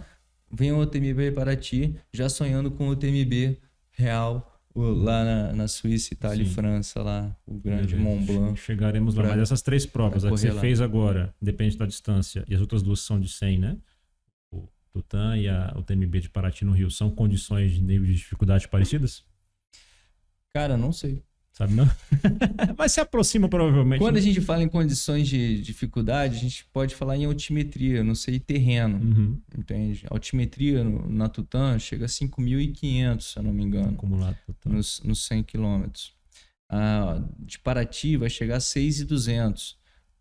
vem o UTMB Paraty, já sonhando com o UTMB real, lá na, na Suíça, Itália Sim. e França, lá, o grande Beleza. Mont Blanc. Chegaremos lá. Mas essas três provas, a que você lá. fez agora, depende da distância, e as outras duas são de 100, né? Tutã e a, o TMB de Paraty no Rio, são condições de nível de dificuldade parecidas? Cara, não sei. Sabe não? Mas se aproxima provavelmente. Quando né? a gente fala em condições de dificuldade, a gente pode falar em altimetria, não sei, terreno, Uhum. entende? Altimetria no- na Tutã chega a 5.500, se eu não me engano. Acumulado. Tutã. nos, nos 100 quilômetros. Ah, de Paraty vai chegar a 6,200.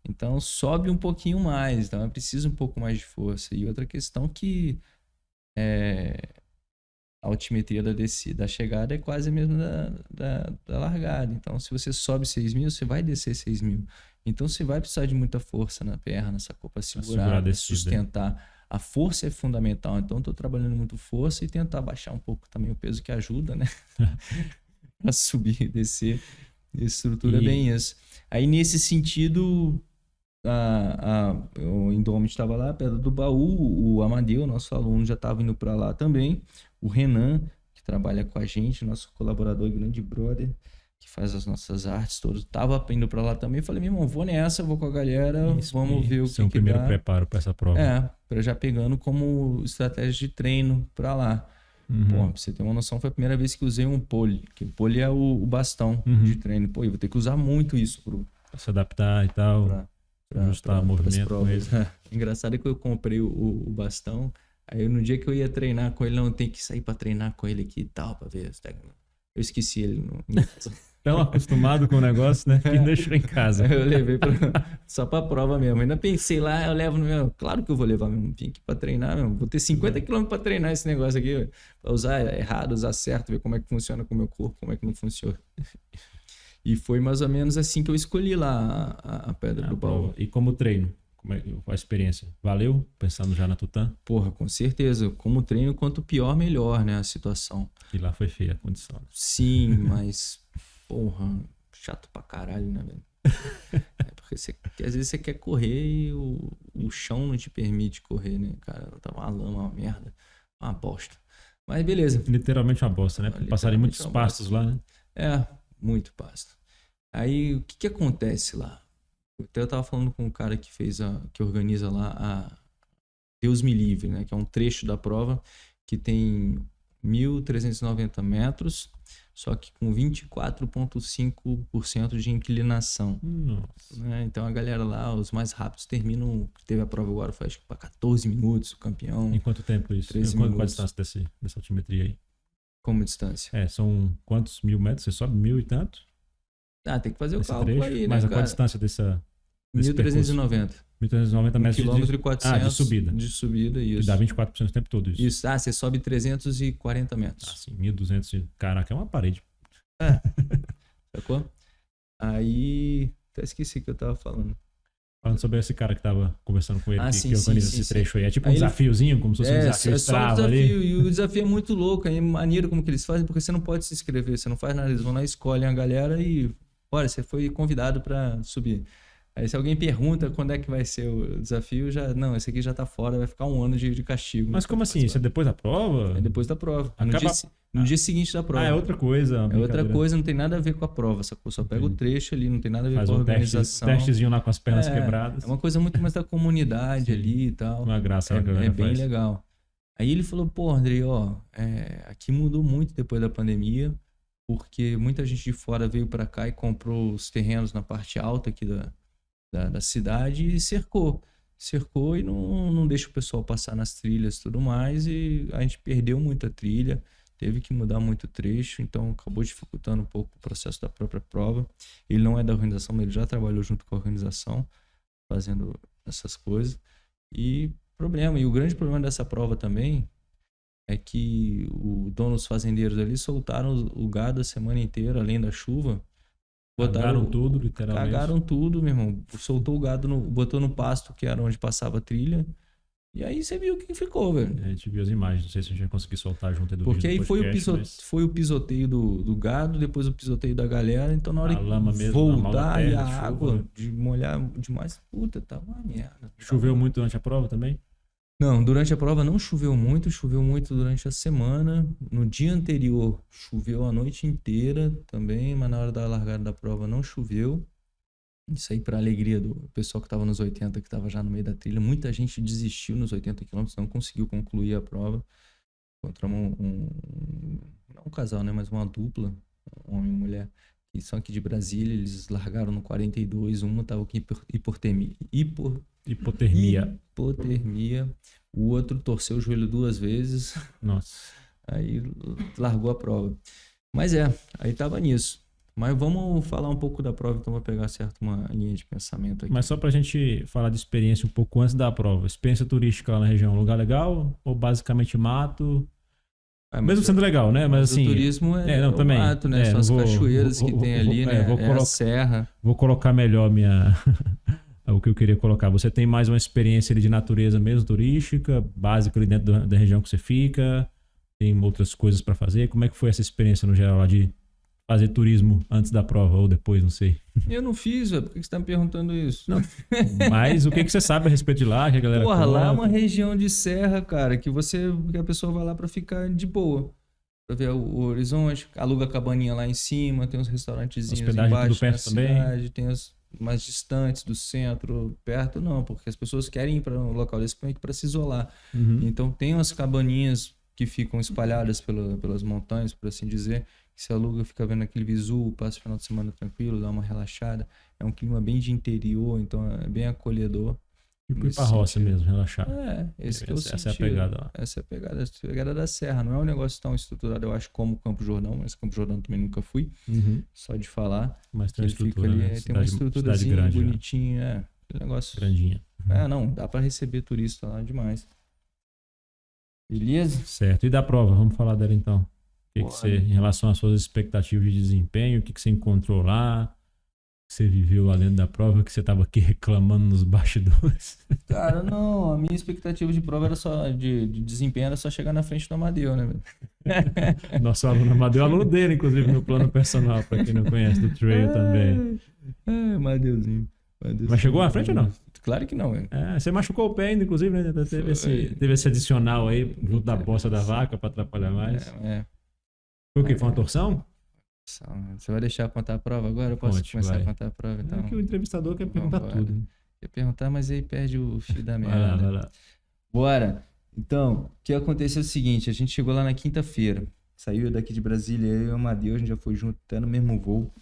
Então sobe um pouquinho mais, então é preciso um pouco mais de força. E outra questão que é, a altimetria da, descida, da chegada é quase a mesma da, da, da largada. Então se você sobe 6 mil, você vai descer 6 mil. Então você vai precisar de muita força na perna, sacou? Para segurar, sustentar. A força é fundamental. Então estou trabalhando muito força e tentar baixar um pouco também o peso que ajuda, né? a subir e descer. Estrutura E- bem isso. Aí, nesse sentido, a, a, o Indomit estava lá, Pedra do Baú, o Amadeu, nosso aluno, já estava indo para lá também. O Renan, que trabalha com a gente, nosso colaborador e grande brother, que faz as nossas artes todas, estava indo para lá também. Falei, meu irmão, vou nessa, vou com a galera, Isso, vamos ver o que, é que primeiro dá. preparo para essa prova. É, para já pegando como estratégia de treino para lá. Uhum. Pô, pra você ter uma noção, foi a primeira vez que usei um pole. Que o pole é o, o bastão Uhum. de treino. Pô, eu vou ter que usar muito isso pro, Pra se adaptar e tal. pra, ajustar o pras movimento com provas. Engraçado é que eu comprei o, o- bastão, Aí no dia que eu ia treinar com ele, não, tem que sair pra treinar com ele aqui e tal, pra ver. Eu esqueci ele no. Tão acostumado com o negócio, né? Que deixou em casa. eu levei pra, só pra prova mesmo. Ainda pensei lá, eu levo no meu. Claro que eu vou levar mesmo. Vim aqui pra treinar mesmo. Vou ter 50 km pra treinar esse negócio aqui. Pra usar errado, usar certo, ver como é que funciona com o meu corpo, como é que não funciona. E foi mais ou menos assim que eu escolhi lá a, a Pedra Ah, do Baú. E como treino? Como é, a experiência? Valeu? Pensando já na Tutã? Porra, com certeza. Como treino, quanto pior, melhor, né? A situação. Que lá foi feia a condição. né? Sim, mas, porra, chato pra caralho, né, velho? É porque você, às vezes você quer correr e o, o chão não te permite correr, né, cara? Tá uma lama, uma merda, uma bosta. Mas beleza. Literalmente uma bosta, né? Passaram muitos pastos lá, né? É, muito pasto. Aí o que que acontece lá? Até eu tava falando com um cara que fez a. que organiza lá a Deus Me Livre, né? Que é um trecho da prova que tem 1.390 metros, só que com 24,5% de inclinação. Nossa. né? Então a galera lá, os mais rápidos, terminam. Teve a prova agora, foi acho que para 14 minutos, o campeão. Em quanto tempo isso? 13 Em qual, qual a minutos. distância desse, dessa altimetria aí? Como distância? É, são quantos mil metros? Você sobe mil e tanto? Ah, tem que fazer o Nesse cálculo trecho? aí, né? Mas a qual a distância dessa. desse percurso? 1.390. 1390 Um metros de- quilômetro e 400 Ah, de subida. De subida, Que isso. dá 24% o tempo todo isso. Isso, ah, você sobe 340 Ah, metros. sim, 1200. de- Caraca, é uma parede. Sacou? Aí. Até esqueci o que eu tava falando. Falando sobre esse cara que tava conversando com ele, Ah, que, sim, que organiza sim, esse sim. trecho aí. É tipo um ele- desafiozinho, como se fosse um É, desafio é só um desafio. ali. E o desafio é muito louco. É maneiro como que eles fazem, porque você não pode se inscrever, você não faz nada. Eles vão lá, escolhem a galera e. Olha, você foi convidado pra subir. Aí se alguém pergunta quando é que vai ser o desafio, já. Não, esse aqui já tá fora, vai ficar um ano de, de castigo. Mas como assim? Isso é depois da prova? É depois da prova. No, Acaba- dia, no dia seguinte da prova. Ah, é outra coisa. É outra coisa, não tem nada a ver com a prova, sacou? Só pega o trecho ali, não tem nada a ver Faz com a um teste, organização. testezinho lá com as pernas É, quebradas. É uma coisa muito mais da comunidade ali e tal. Uma graça É, é galera bem faz. legal. Aí ele falou, pô, Andrei, ó, é, aqui mudou muito depois da pandemia, porque muita gente de fora veio pra cá e comprou os terrenos na parte alta aqui da, da, da cidade e cercou. Cercou e não, não deixa o pessoal passar nas trilhas e tudo mais, e a gente perdeu muita trilha, teve que mudar muito trecho, então acabou dificultando um pouco o processo da própria prova. Ele não é da organização, mas ele já trabalhou junto com a organização, fazendo essas coisas. E problema, e o grande problema dessa prova também é que o dono dos fazendeiros ali soltaram o gado a semana inteira, além da chuva. Cagaram tudo, literalmente. Cagaram tudo, meu irmão. Soltou o gado, no, botou no pasto, que era onde passava a trilha. E aí você viu quem ficou, velho. A gente viu as imagens, não sei se a gente vai conseguir soltar junto aí do Porque aí do foi o, podcast, piso- mas foi o pisoteio do, do gado, depois o pisoteio da galera. Então na hora A que lama mesmo, mão da voltar e terra, a de chuva, água né? de molhar demais, puta, tava uma merda. Choveu muito durante a prova também? Não, durante a prova não choveu muito, choveu muito durante a semana. No dia anterior choveu a noite inteira também, mas na hora da largada da prova não choveu. Isso aí para alegria do pessoal que estava nos 80, que estava já no meio da trilha. Muita gente desistiu nos 80 quilômetros, não conseguiu concluir a prova. Encontramos um, um- não um casal, né, mas uma dupla, homem e mulher, que são aqui de Brasília. Eles largaram no 42, uma estava com hipotermia, hipor, Hipotermia. hipotermia. O outro torceu o joelho duas vezes, Nossa. aí largou a prova. Mas é, aí tava nisso. Mas vamos falar um pouco da prova, então vou pegar certo uma linha de pensamento aqui. Mas só pra gente falar de experiência um pouco antes da prova. Experiência turística lá na região, lugar legal? Ou basicamente mato? Mas Mesmo sendo legal, né? Mas assim, o turismo é, é, não, também. mato, né? É, São as vou- cachoeiras vou- que vou- tem ali, é, né? vou É, a colocar- serra. vou colocar melhor minha. o que eu queria colocar. Você tem mais uma experiência ali de natureza mesmo, turística, básica ali dentro da, da região que você fica? Tem outras coisas pra fazer? Como é que foi essa experiência no geral lá de fazer turismo antes da prova ou depois, não sei. Eu não fiz, velho. Por que você tá me perguntando isso? Não, Mas o que, que você sabe a respeito de lá, que a galera Porra, lá é uma região de serra, cara, que você, que a pessoa vai lá pra ficar de boa. Pra ver o, horizonte, aluga a cabaninha lá em cima, tem uns restaurantezinhos Hospedagem embaixo tudo perto também? cidade, tem as mais distantes do centro, perto não, porque as pessoas querem ir para um local desse para se isolar. Uhum. Então tem umas cabaninhas que ficam espalhadas pela, pelas montanhas, por assim dizer, se aluga, fica vendo aquele visu, passa o final de semana tranquilo, dá uma relaxada. É um clima bem de interior, então é bem acolhedor. Tipo ir pra roça sentido. mesção relaxar. É, esse que eu essa, essa é a pegada lá. Essa é a pegada, essa é a pegada da serra. Não é um negócio tão estruturado, eu acho, como o Campo Jordão, mas Campo Jordão também nunca fui, Uhum. só de falar. Mas tem uma estrutura, ali, né? é, tem uma Cidade- estrutura cidade grande, né? bonitinha, é. aquele negócio. grandinha. É, não, dá pra receber turista lá demais. Beleza? Certo. E da prova, vamos falar dela então. Que, que você, em relação às suas expectativas de desempenho, o que, que você encontrou lá? O que você viveu lá dentro da prova, que você estava aqui reclamando nos bastidores? Cara, não, a minha expectativa de prova era só, de, de desempenho era só chegar na frente do Amadeu, né? Nosso aluno Amadeu, é aluno dele, inclusive, no plano personal, para quem não conhece, do trail também. Ai, Amadeuzinho. Amadeuzinho. Mas chegou à frente ou não? Claro que não. É, você machucou o pé ainda, inclusive, né? Teve Foi. esse, teve esse adicional aí, junto da bosta da vaca, para atrapalhar mais. É, é. Foi o quê? Foi uma torção? Você vai deixar eu contar a prova agora? Eu posso Conte, começar vai. a contar a prova, então? É que o entrevistador quer perguntar Vambora. tudo. né? Ia perguntar, mas aí perde o fio da Vai lá, merda. vai lá. Bora. Então, o que aconteceu é o seguinte, a gente chegou lá na quinta-feira. Saiu daqui de Brasília, eu e o Amadeu, a gente já foi junto até no mesmo voo.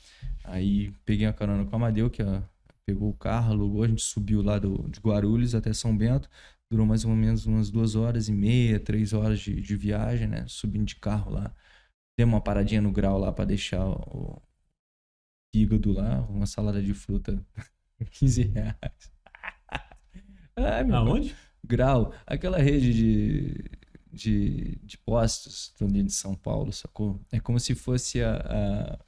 Aí peguei uma carona com o Amadeu, que ó, pegou o carro, alugou, a gente subiu lá do, de Guarulhos até São Bento. Durou mais ou menos umas duas horas e meia, três horas de, de viagem, né? Subindo de carro lá. Demos uma paradinha no grau lá pra deixar o fígado lá, uma salada de fruta, 15 reais. Ai, meu Aonde? Grau, aquela rede de, de, de postos ali de São Paulo, sacou? É como se fosse a. a...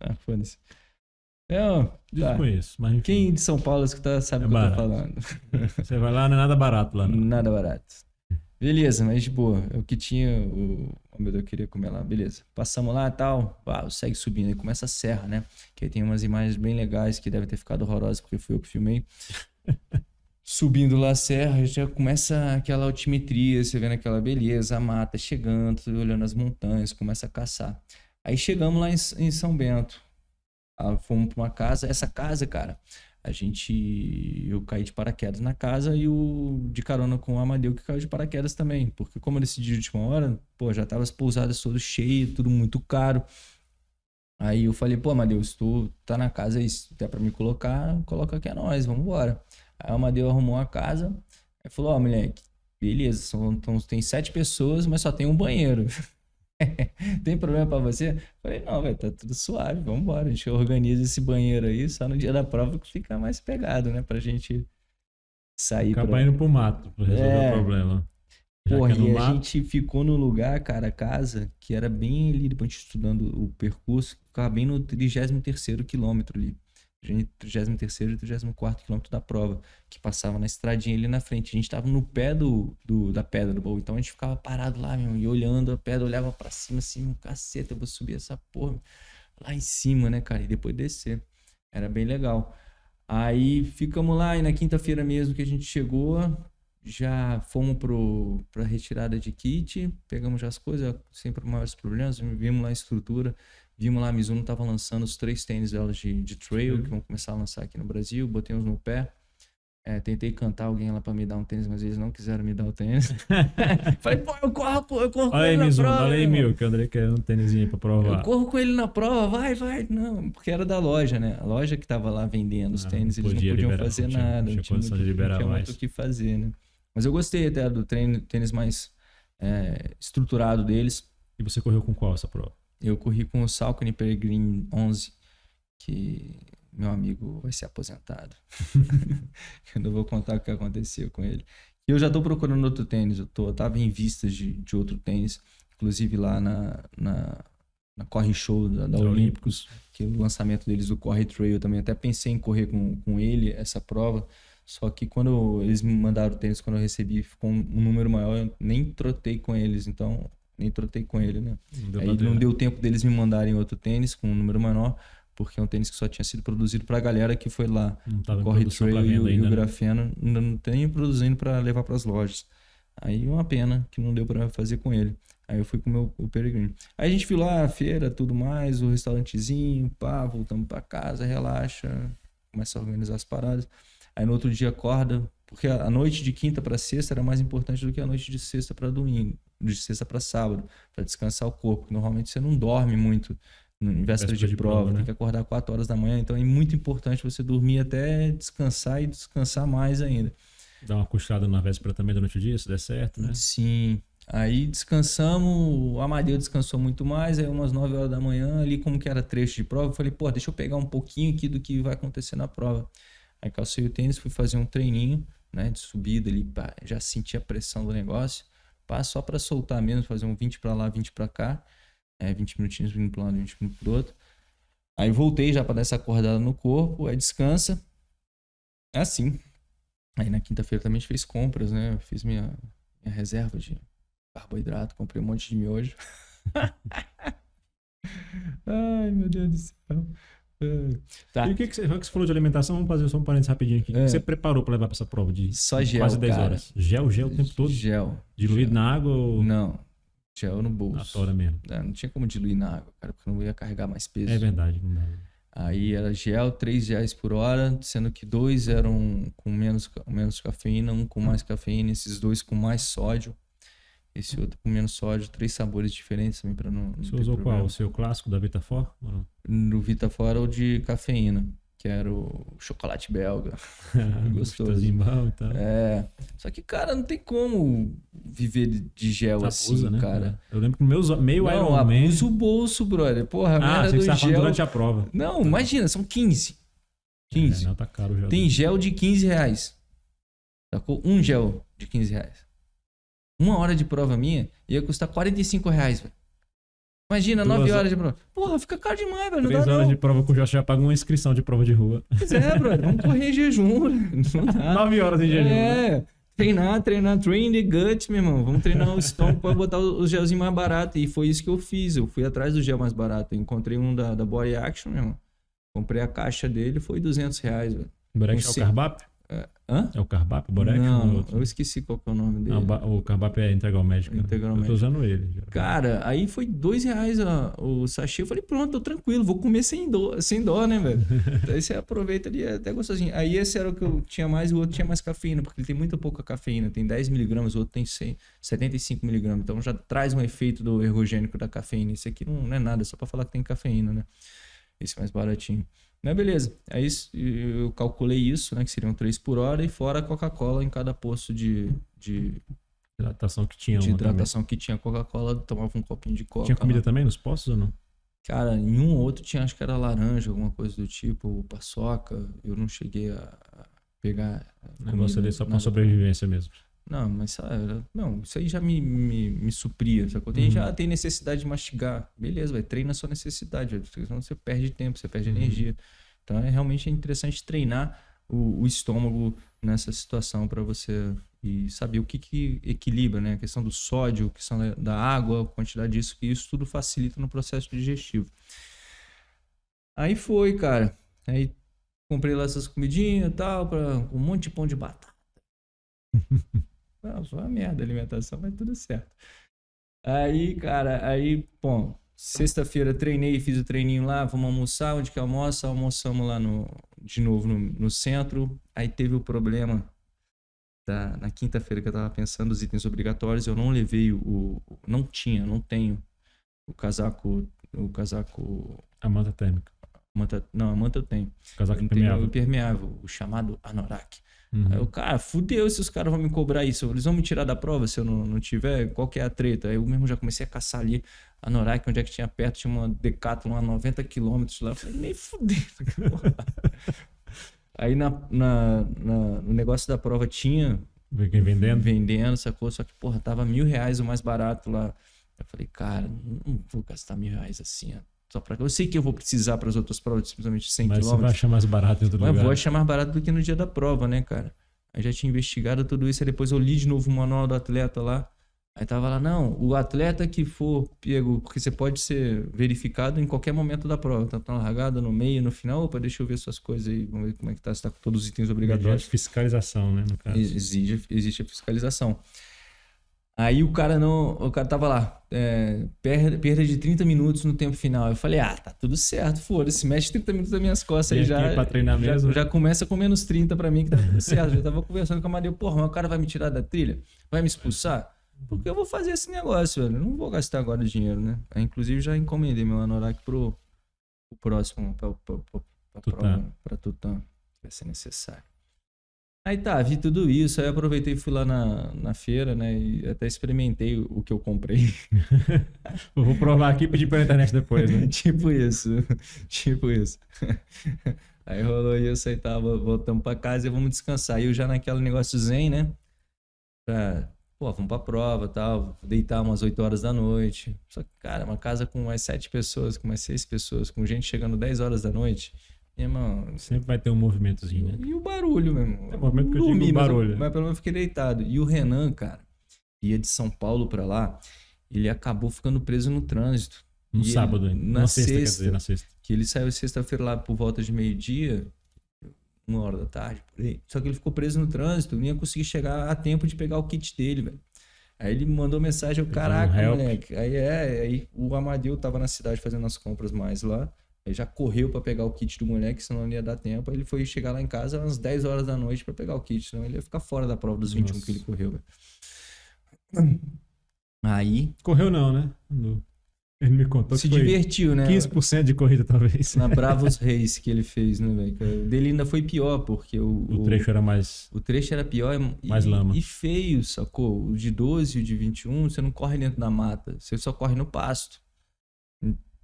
Ah, foda-se. É, ó, tá. Desconheço, mas enfim. Quem de São Paulo escuta sabe É o que eu tô barato. falando. Você vai lá, não é nada barato lá, não. Nada barato. Beleza, mas de boa. É o que tinha, o, o meu Deus, eu queria comer lá. Beleza. Passamos lá e tal. Pá, segue subindo. Aí começa a serra, né? Que aí tem umas imagens bem legais que devem ter ficado horrorosas porque fui eu que filmei. Subindo lá a serra, já começa aquela altimetria, você vendo aquela beleza, a mata chegando, olhando as montanhas, começa a caçar. Aí chegamos lá em, em São Bento. Ah, fomos pra uma casa. Essa casa, cara, a gente. Eu caí de paraquedas na casa e o de carona com o Amadeu que caiu de paraquedas também. Porque, como eu decidi de última hora, pô, já tava as pousadas todas cheias, tudo muito caro. Aí eu falei, pô, Amadeu, se tu tá na casa aí, se der pra me colocar, coloca aqui a nós, vamos embora. Aí o Amadeu arrumou a casa, aí falou, ó, moleque, beleza, são, então, tem sete pessoas, mas só tem um banheiro. tem problema pra você? Falei, não, velho, tá tudo suave, vamos embora. A gente organiza esse banheiro aí, só no dia da prova que fica mais pegado, né? Pra gente sair Acabar pra... indo pro mato pra resolver É. o problema. Já Porra, é e a mato, gente ficou no lugar, cara, a casa, que era bem ali, depois a gente estudando o percurso, ficava bem no 33º quilômetro ali. Entre 33º e 34º quilômetro da prova, que passava na estradinha ali na frente. A gente tava no pé do, do- da pedra do baú, então a gente ficava parado lá, meu, e olhando a pedra, olhava pra cima assim, um caceta, eu vou subir essa porra lá em cima, né, cara, e depois descer. Era bem legal. Aí ficamos lá, e na quinta-feira mesmo que a gente chegou, já fomos pro, pra retirada de kit, pegamos já as coisas, sem maiores problemas, vimos lá a estrutura, vimos lá a Mizuno tava lançando os três tênis delas de, de trail, Uhum. que vão começar a lançar aqui no Brasil, botei uns no pé. É, tentei cantar alguém lá pra me dar um tênis, mas eles não quiseram me dar o tênis. Falei, pô, eu corro, pô, eu corro com Olha aí, ele na Mizuno, prova. olha aí. Mil, que o André quer um tênisinho pra Eu provar. corro com ele na prova, vai, vai. Não, porque era da loja, né? A loja que tava lá vendendo os Ah, tênis, não eles não podia podiam liberar, fazer não tinha- nada. não tinha condição muito, de liberar não tinha mais. muito o que fazer, né? Mas eu gostei até do treino, tênis mais é, estruturado deles. E você correu com qual essa prova? Eu corri com o Salcone Peregrine 11, que meu amigo vai ser aposentado. eu não vou contar o que aconteceu com ele. Eu já tô procurando outro tênis, eu, tô, eu tava em vistas de, de outro tênis, inclusive lá na, na, na Corre Show da, da Da Olímpicos, que o lançamento deles do Corre Trail eu também até pensei em correr com, com ele essa prova, só que quando eles me mandaram o tênis, quando eu recebi, ficou um, um número maior, eu nem trotei com eles, então nem trotei com ele, né? Deu Aí não né? deu tempo deles me mandarem outro tênis com um número menor, porque é um tênis que só tinha sido produzido pra galera que foi lá. Não tava em Corre Trail e, o- e ainda, o né? Grafeno ainda não tem produzindo pra levar pras lojas. Aí uma pena que não deu pra fazer com ele. Aí eu fui com o meu o Peregrino. Aí a gente viu lá a feira, tudo mais, o restaurantezinho, pá, voltamos pra casa, relaxa, começa a organizar as paradas. Aí no outro dia acorda, porque a a noite de quinta pra sexta era mais importante do que a noite de sexta pra domingo, de sexta pra sábado, pra descansar o corpo. Normalmente você não dorme muito em véspera de, de prova, prova, né? tem que acordar 4 horas da manhã, então é muito importante você dormir até descansar e descansar mais ainda. Dá uma cochilada na véspera também durante o dia, se der certo, né? Sim. Aí descansamos, o Amadeu descansou muito mais, aí umas 9 horas da manhã, ali como que era trecho de prova, eu falei, pô, deixa eu pegar um pouquinho aqui do que vai acontecer na prova. Aí calcei o tênis, fui fazer um treininho, né, de subida ali, já senti a pressão do negócio, só para soltar mesmo, fazer um 20 para lá, 20 para cá, é, 20 minutinhos vindo para um lado, 20 minutos pro outro. Aí voltei já para dar essa acordada no corpo, aí descansa. É assim. Aí na quinta-feira também a gente fez compras, né? Eu fiz minha, minha reserva de carboidrato, comprei um monte de miojo. Ai, meu Deus do céu. Tá. E o que, que, você, que você falou de alimentação? Vamos fazer só um parênteses rapidinho aqui. O É. que você preparou para levar para essa prova de Só gel, quase 10 cara. horas? Gel, gel o tempo todo? Gel. Diluído Gel. na água ou Não. Gel no na bolso. tora mesmo? É, não tinha como diluir na água, cara, porque não ia carregar mais peso. É verdade, não dá. Aí era gel, 3 reais por hora, sendo que dois eram com menos, menos cafeína, um com mais cafeína, esses dois com mais sódio, esse outro com menos sódio, três sabores diferentes também para não, não Você ter usou problema. qual? O seu clássico da Vitafor? Ou não? No Vita Fora o de cafeína, que era o chocolate belga. Gostoso. Bom e tal. É. Só que, cara, não tem como viver de gel assim, né? cara. Eu lembro que meus meio Não, Iron Man... abusa o bolso, brother. Porra, a Ah, merda você do gel. durante a prova. Não, imagina, são 15. 15. É, não, tá caro o gel. Tem gel de 15 reais. Sacou? Um gel de 15 reais. Uma hora de prova minha ia custar 45 reais, velho. Imagina, Duas 9 horas- de prova. Porra, fica caro demais, velho. Não Três dá horas não. de prova com gel, você já paga uma inscrição de prova de rua. Pois é, brother. Vamos correr em jejum. Não dá. Nove horas em jejum. né? É. Treinar, treinar, train the gut, meu irmão. Vamos treinar o estômago pra botar o gelzinho mais barato. E foi isso que eu fiz. Eu fui atrás do gel mais barato. Eu encontrei um da, da Body Action, meu irmão. Comprei a caixa dele, foi 200 reais, velho. Borex é o. Hã? É o Carbap, o Borex? é Não, eu esqueci qual que é o nome dele. Ba- o Carbap é Integral Médico. né? Integral Eu tô Médico. usando ele. já. Cara, aí foi dois reais ó, o sachê. Eu falei, pronto, tô tranquilo, vou comer sem dó, sem dó né, velho? aí você aproveita ali, é até gostosinho. Aí esse era o que eu tinha mais, o outro tinha mais cafeína, porque ele tem muito pouca cafeína. Tem 10 miligramas, o outro tem 100, 75 miligramas. Então já traz um efeito do ergogênico da cafeína. Esse aqui não, não é nada, é só pra falar que tem cafeína, né? Esse mais baratinho. Mas beleza. Aí isso- eu calculei isso, né? Que seriam 3 por hora e fora a Coca-Cola em cada posto de, de, Hidratação que tinha de uma também. hidratação que tinha Coca-Cola, tomava um copinho de Coca. Tinha comida lá. também nos postos ou não? Cara, em um ou outro tinha, acho que era laranja, alguma coisa do tipo, paçoca. Eu não cheguei a pegar. O negócio ali só pra sobrevivência mesmo. Não, mas sabe, não, isso aí já me, me, me supria. Sacou? Tem, Uhum. Já tem necessidade de mastigar. Beleza, vai, treina a sua necessidade, senão você perde tempo, você perde Uhum. energia. Então é realmente interessante treinar o, o estômago nessa situação para você e saber o que, que equilibra, né? A questão do sódio, a questão da, da água, a quantidade disso, que isso tudo facilita no processo digestivo. Aí foi, cara. Aí comprei lá essas comidinhas e tal, pra, um monte de pão de batata. Não, foi uma merda a alimentação, mas tudo certo. Aí, cara, aí, bom, sexta-feira treinei, fiz o treininho lá, vamos almoçar, onde que almoça? Almoçamos lá no, de novo no, no centro. Aí teve o problema da, na quinta-feira que eu tava pensando os itens obrigatórios, eu não levei o, o- não tinha, não tenho o casaco, o casaco, A manta térmica. manta, não, a manta eu tenho. Casaco Eu não tenho o impermeável. impermeável, o chamado anorak. Uhum. Aí eu, cara, fudeu se os caras vão me cobrar isso. Eles vão me tirar da prova se eu não, não tiver. Qual que é a treta? Aí eu mesmo já comecei a caçar ali a Norak, onde é que tinha perto, tinha uma Decathlon a 90 quilômetros lá. Eu falei, nem fudeu. Aí na, na, na- no negócio da prova tinha Vê quem vendendo. vendendo, sacou? Só que, porra, tava mil reais o mais barato lá. Eu falei, cara, não vou gastar mil reais assim, ó. Só pra... Eu sei que eu vou precisar para as outras provas, simplesmente 100 Mas você vai achar mais barato em outro Mas lugar. vou achar mais barato do que no dia da prova, né, cara? Aí já tinha investigado tudo isso, aí depois eu li de novo o manual do atleta lá. Aí tava lá, não, o atleta que for pego, porque você pode ser verificado em qualquer momento da prova, tanto na largada, no meio, no final, opa, deixa eu ver suas coisas aí, vamos ver como é que tá, se tá com todos os itens obrigatórios. fiscalização, né, no caso. Exige, existe a fiscalização. Aí o cara não. O cara tava lá, é, perda, perda de 30 minutos no tempo final. Eu falei, ah, tá tudo certo, foda-se, mexe 30 minutos das minhas costas aí já. pra treinar já, mesmo, já começa com menos 30 pra mim, que tá tudo certo. Já tava conversando com a Maria, porra, mas o cara vai me tirar da trilha? Vai me expulsar? Porque eu vou fazer esse negócio, velho. Eu não vou gastar agora dinheiro, né? Aí, inclusive, já encomendei meu anorak pro, pro próximo, pra, pra, pra, pra Tutã. prova, pra Tutã. Vai ser necessário. Aí tá, vi tudo isso, aí aproveitei e fui lá na, na feira, né? E até experimentei o, que eu comprei. Vou provar aqui e pedir pela internet depois, né? tipo isso, tipo isso. Aí rolou isso, aí tava, voltamos pra casa e vamos descansar. E eu já naquele negócio zen, né? Pra, pô, vamos pra prova tal, deitar umas 8 horas da noite. Só que, cara, uma casa com mais 7 pessoas, com mais 6 pessoas, com gente chegando 10 horas da noite. Irmão, Sempre vai ter um movimentozinho, né? e o barulho, meu irmão. É o momento que eu Dormi, digo mas barulho. Mas, pelo menos eu fiquei deitado. E o Renan, cara, ia de São Paulo pra lá, ele acabou ficando preso no trânsito. No E sábado ainda. na Na sexta, quer sexta. dizer, na sexta. Que ele saiu sexta-feira lá por volta de meio-dia, uma hora da tarde, por aí. Só que ele ficou preso no trânsito, não ia conseguir chegar a tempo de pegar o kit dele, velho. Aí ele mandou mensagem, eu, Ele caraca, moleque. Aí é, aí o Amadeu tava na cidade fazendo as compras mais lá. Ele já correu pra pegar o kit do moleque, senão não ia dar tempo. Aí ele foi chegar lá em casa às 10 horas da noite pra pegar o kit, senão ele ia ficar fora da prova dos 21 Nossa. que ele correu, velho. Aí Correu não, né? No- Ele me contou se que divertiu, né? 15% de corrida, talvez. Na Bravos Reis que ele fez, né, velho? O dele ainda foi pior, porque o, O trecho era mais... o trecho era pior e, Mais lama. e feio, sacou? O de 12 e o de 21, você não corre dentro da mata, você só corre no pasto.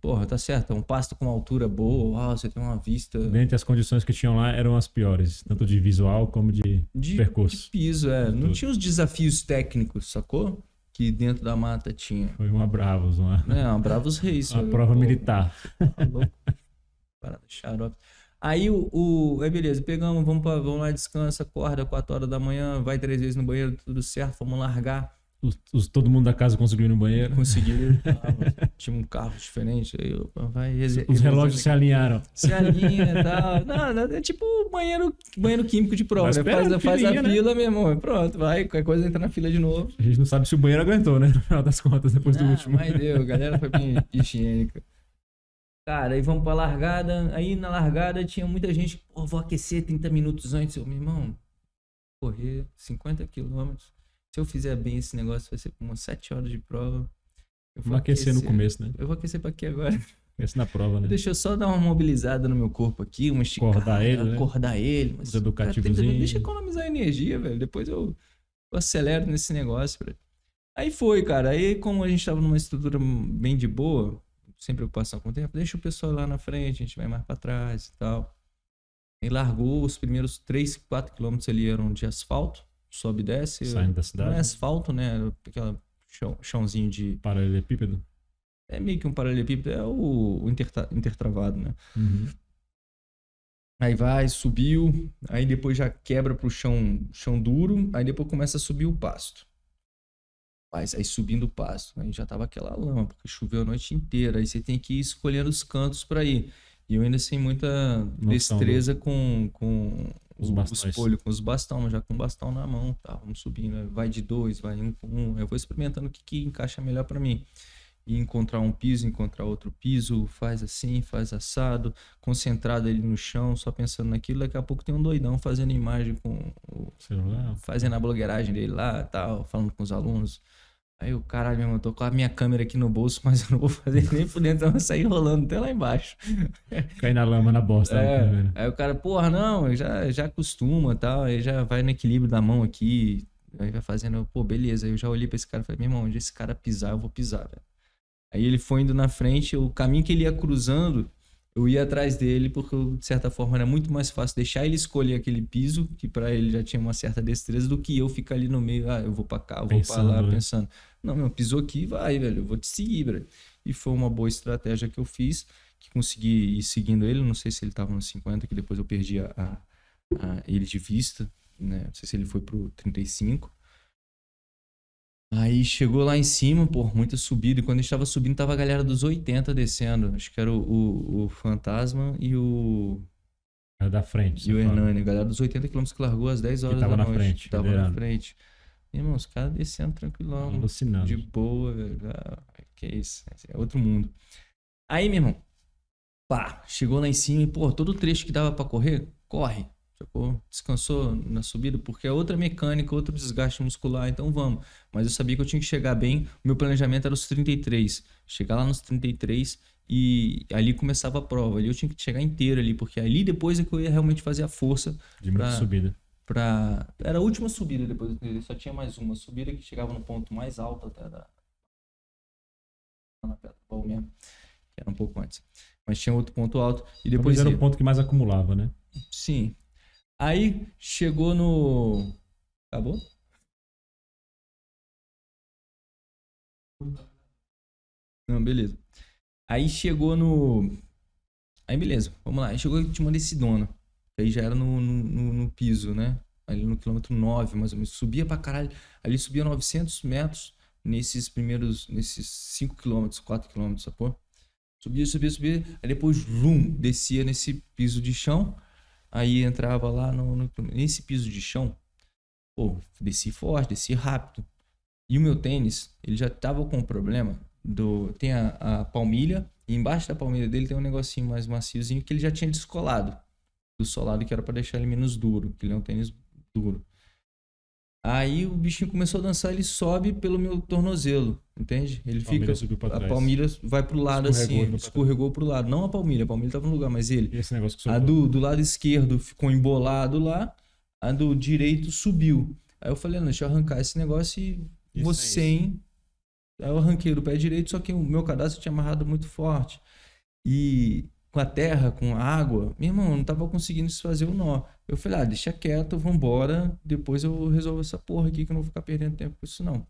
Porra, tá certo, é um pasto com altura boa, uau, você tem uma vista Dentre as condições que tinham lá, eram as piores. Tanto de visual como de... de, percurso. de piso, é. Não Tudo. tinha os desafios técnicos, sacou? Que dentro da mata tinha. Foi uma Bravos, uma, É, uma Bravos Reis. uma prova Pô, militar. Tá louco. Parada xarope. Aí o, o. Aí beleza, pegamos, vamos, pra, vamos lá, descansa, acorda 4 horas da manhã, vai três vezes no banheiro, tudo certo, vamos largar. Os, os- todo mundo da casa conseguiu ir no banheiro. Consegui. ah, tinha um carro diferente. Aí eu, vai Os relógios se alinharam. se alinha e tal. Não, não, é tipo banheiro, banheiro químico de prova. Né? Faz, esperando, faz a né? fila, meu irmão. Pronto, vai. Qualquer coisa entra na fila de novo. A gente não sabe se o banheiro aguentou, né? No final das contas, depois do Ah, último. Mas deu, a galera foi bem higiênica. Cara, aí vamos pra largada. Aí na largada tinha muita gente. Pô, vou aquecer 30 minutos antes. Eu, meu irmão, correr 50 quilômetros. Se eu fizer bem esse negócio, vai ser umas 7 horas de prova. Eu vou Vamos aquecer no começo, né? Eu vou aquecer pra quê agora? Aquecer na prova, né? Deixa eu só dar uma mobilizada no meu corpo aqui, uma esticada. Acordar ele, né? Acordar ele. Mas, Os educativozinhos. cara, Deixa eu economizar energia, velho. Depois eu, eu acelero nesse negócio, velho. Aí foi, cara. Aí, como a gente tava numa estrutura bem de boa, sem preocupação com o tempo, deixa o pessoal lá na frente, a gente vai mais pra trás e tal. Aí largou os primeiros 3, 4 quilômetros ali eram de asfalto, sobe e desce. Saindo da Não cidade. é asfalto, né? Aquela chão, chãozinho de. Paralelepípedo. É meio que um paralelepípedo, é o, o interta- intertravado, né? Uhum. Aí vai, subiu, aí depois já quebra pro chão, chão duro, aí depois começa a subir o pasto. Mas aí subindo o pasto, aí já tava aquela lama, porque choveu a noite inteira, aí você tem que ir escolhendo os cantos pra ir. E eu ainda sem muita destreza com, com Os bastões. os polhos, com os bastão, já com o bastão na mão, tá? Vamos subindo, vai de dois, vai um com um, eu vou experimentando o que, que encaixa melhor pra mim. E encontrar um piso, encontrar outro piso, faz assim, faz assado, concentrado ali no chão, só pensando naquilo. Daqui a pouco tem um doidão fazendo imagem com o, Celular. fazendo a blogueiragem dele lá, tal, falando com os alunos. Aí o caralho, meu irmão, tô com a minha câmera aqui no bolso, mas eu não vou fazer nem por dentro, eu vou sair rolando até lá embaixo. Cair na lama, na bosta. É, né? aí o cara, porra, não, já, já acostuma tal, aí já vai no equilíbrio da mão aqui, aí vai fazendo, pô, beleza. Aí eu já olhei pra esse cara e falei, meu irmão, onde esse cara pisar, eu vou pisar, velho. Aí ele foi indo na frente, o caminho que ele ia cruzando, eu ia atrás dele, porque de certa forma era muito mais fácil deixar ele escolher aquele piso, que pra ele já tinha uma certa destreza, do que eu ficar ali no meio, ah, eu vou pra cá, eu vou Pensando, lá, né? pensando. Não, meu, pisou aqui, vai, velho, eu vou te seguir, velho. E foi uma boa estratégia que eu fiz, que consegui ir seguindo ele, não sei se ele tava no 50, que depois eu perdi a, a- a ele de vista, né? Não sei se ele foi pro 35. Aí chegou lá em cima, pô, muita subida. E quando a gente tava subindo, tava a galera dos 80 descendo. Acho que era o, o, o Fantasma e o, Era da frente. e o fala. Hernani. A galera dos 80 km que largou às 10 horas tava da na noite. frente, tava na frente. Irmão, os caras descendo tranquilão. Alucinando. De boa, velho. Ah, que isso. É outro mundo. Aí, meu irmão, pá, chegou lá em cima e, pô, todo trecho que dava pra correr, corre. Descansou na subida, porque é outra mecânica, outro desgaste muscular, então vamos. Mas eu sabia que eu tinha que chegar bem. O meu planejamento era os 33. Chegar lá nos 33 e ali começava a prova. Ali eu tinha que chegar inteiro ali, porque ali depois é que eu ia realmente fazer a força De pra- subida. pra. Era a última subida depois só tinha mais uma subida que chegava no ponto mais alto até da. Na Pedra do mesmo, que era um pouco antes. Mas tinha outro ponto alto. E depois. Depois era o ponto que mais acumulava, né? Sim. Aí chegou no. Acabou? Não, beleza. Aí chegou no. Aí beleza, vamos lá. Aí chegou e tinha uma descidona. Aí já era no, no, no- no piso, né? Ali no quilômetro 9, mais ou menos. Subia pra caralho. Ali subia 900 metros nesses primeiros. Nesses 5 quilômetros, 4 quilômetros, sacou? Subia, subia, subia. Aí depois, vum, descia nesse piso de chão. Aí entrava lá no, no- nesse piso de chão. Pô, desci forte, desci rápido. E o meu tênis, ele já tava com o problema do. Tem a, a palmilha, e embaixo da palmilha dele tem um negocinho mais maciozinho que ele já tinha descolado do solado, que era pra deixar ele menos duro, que ele é um tênis duro. Aí o bichinho começou a dançar, ele sobe pelo meu tornozelo, entende? Ele palmilha fica. A trás. palmilha vai pro lado Escorregou assim, pra trás. escorregou pro lado. Não a palmilha, a palmilha tava no lugar, mas ele. E esse negócio que A do, do lado esquerdo ficou embolado lá, a do direito subiu. Aí eu falei, não, deixa eu arrancar esse negócio e Isso vou é sem. Aí eu arranquei do pé direito, só que o meu cadastro tinha amarrado muito forte. E com a terra, com a água, meu irmão, eu não tava conseguindo desfazer o nó. Eu falei, ah, deixa quieto, vambora, depois eu resolvo essa porra aqui que eu não vou ficar perdendo tempo com isso não.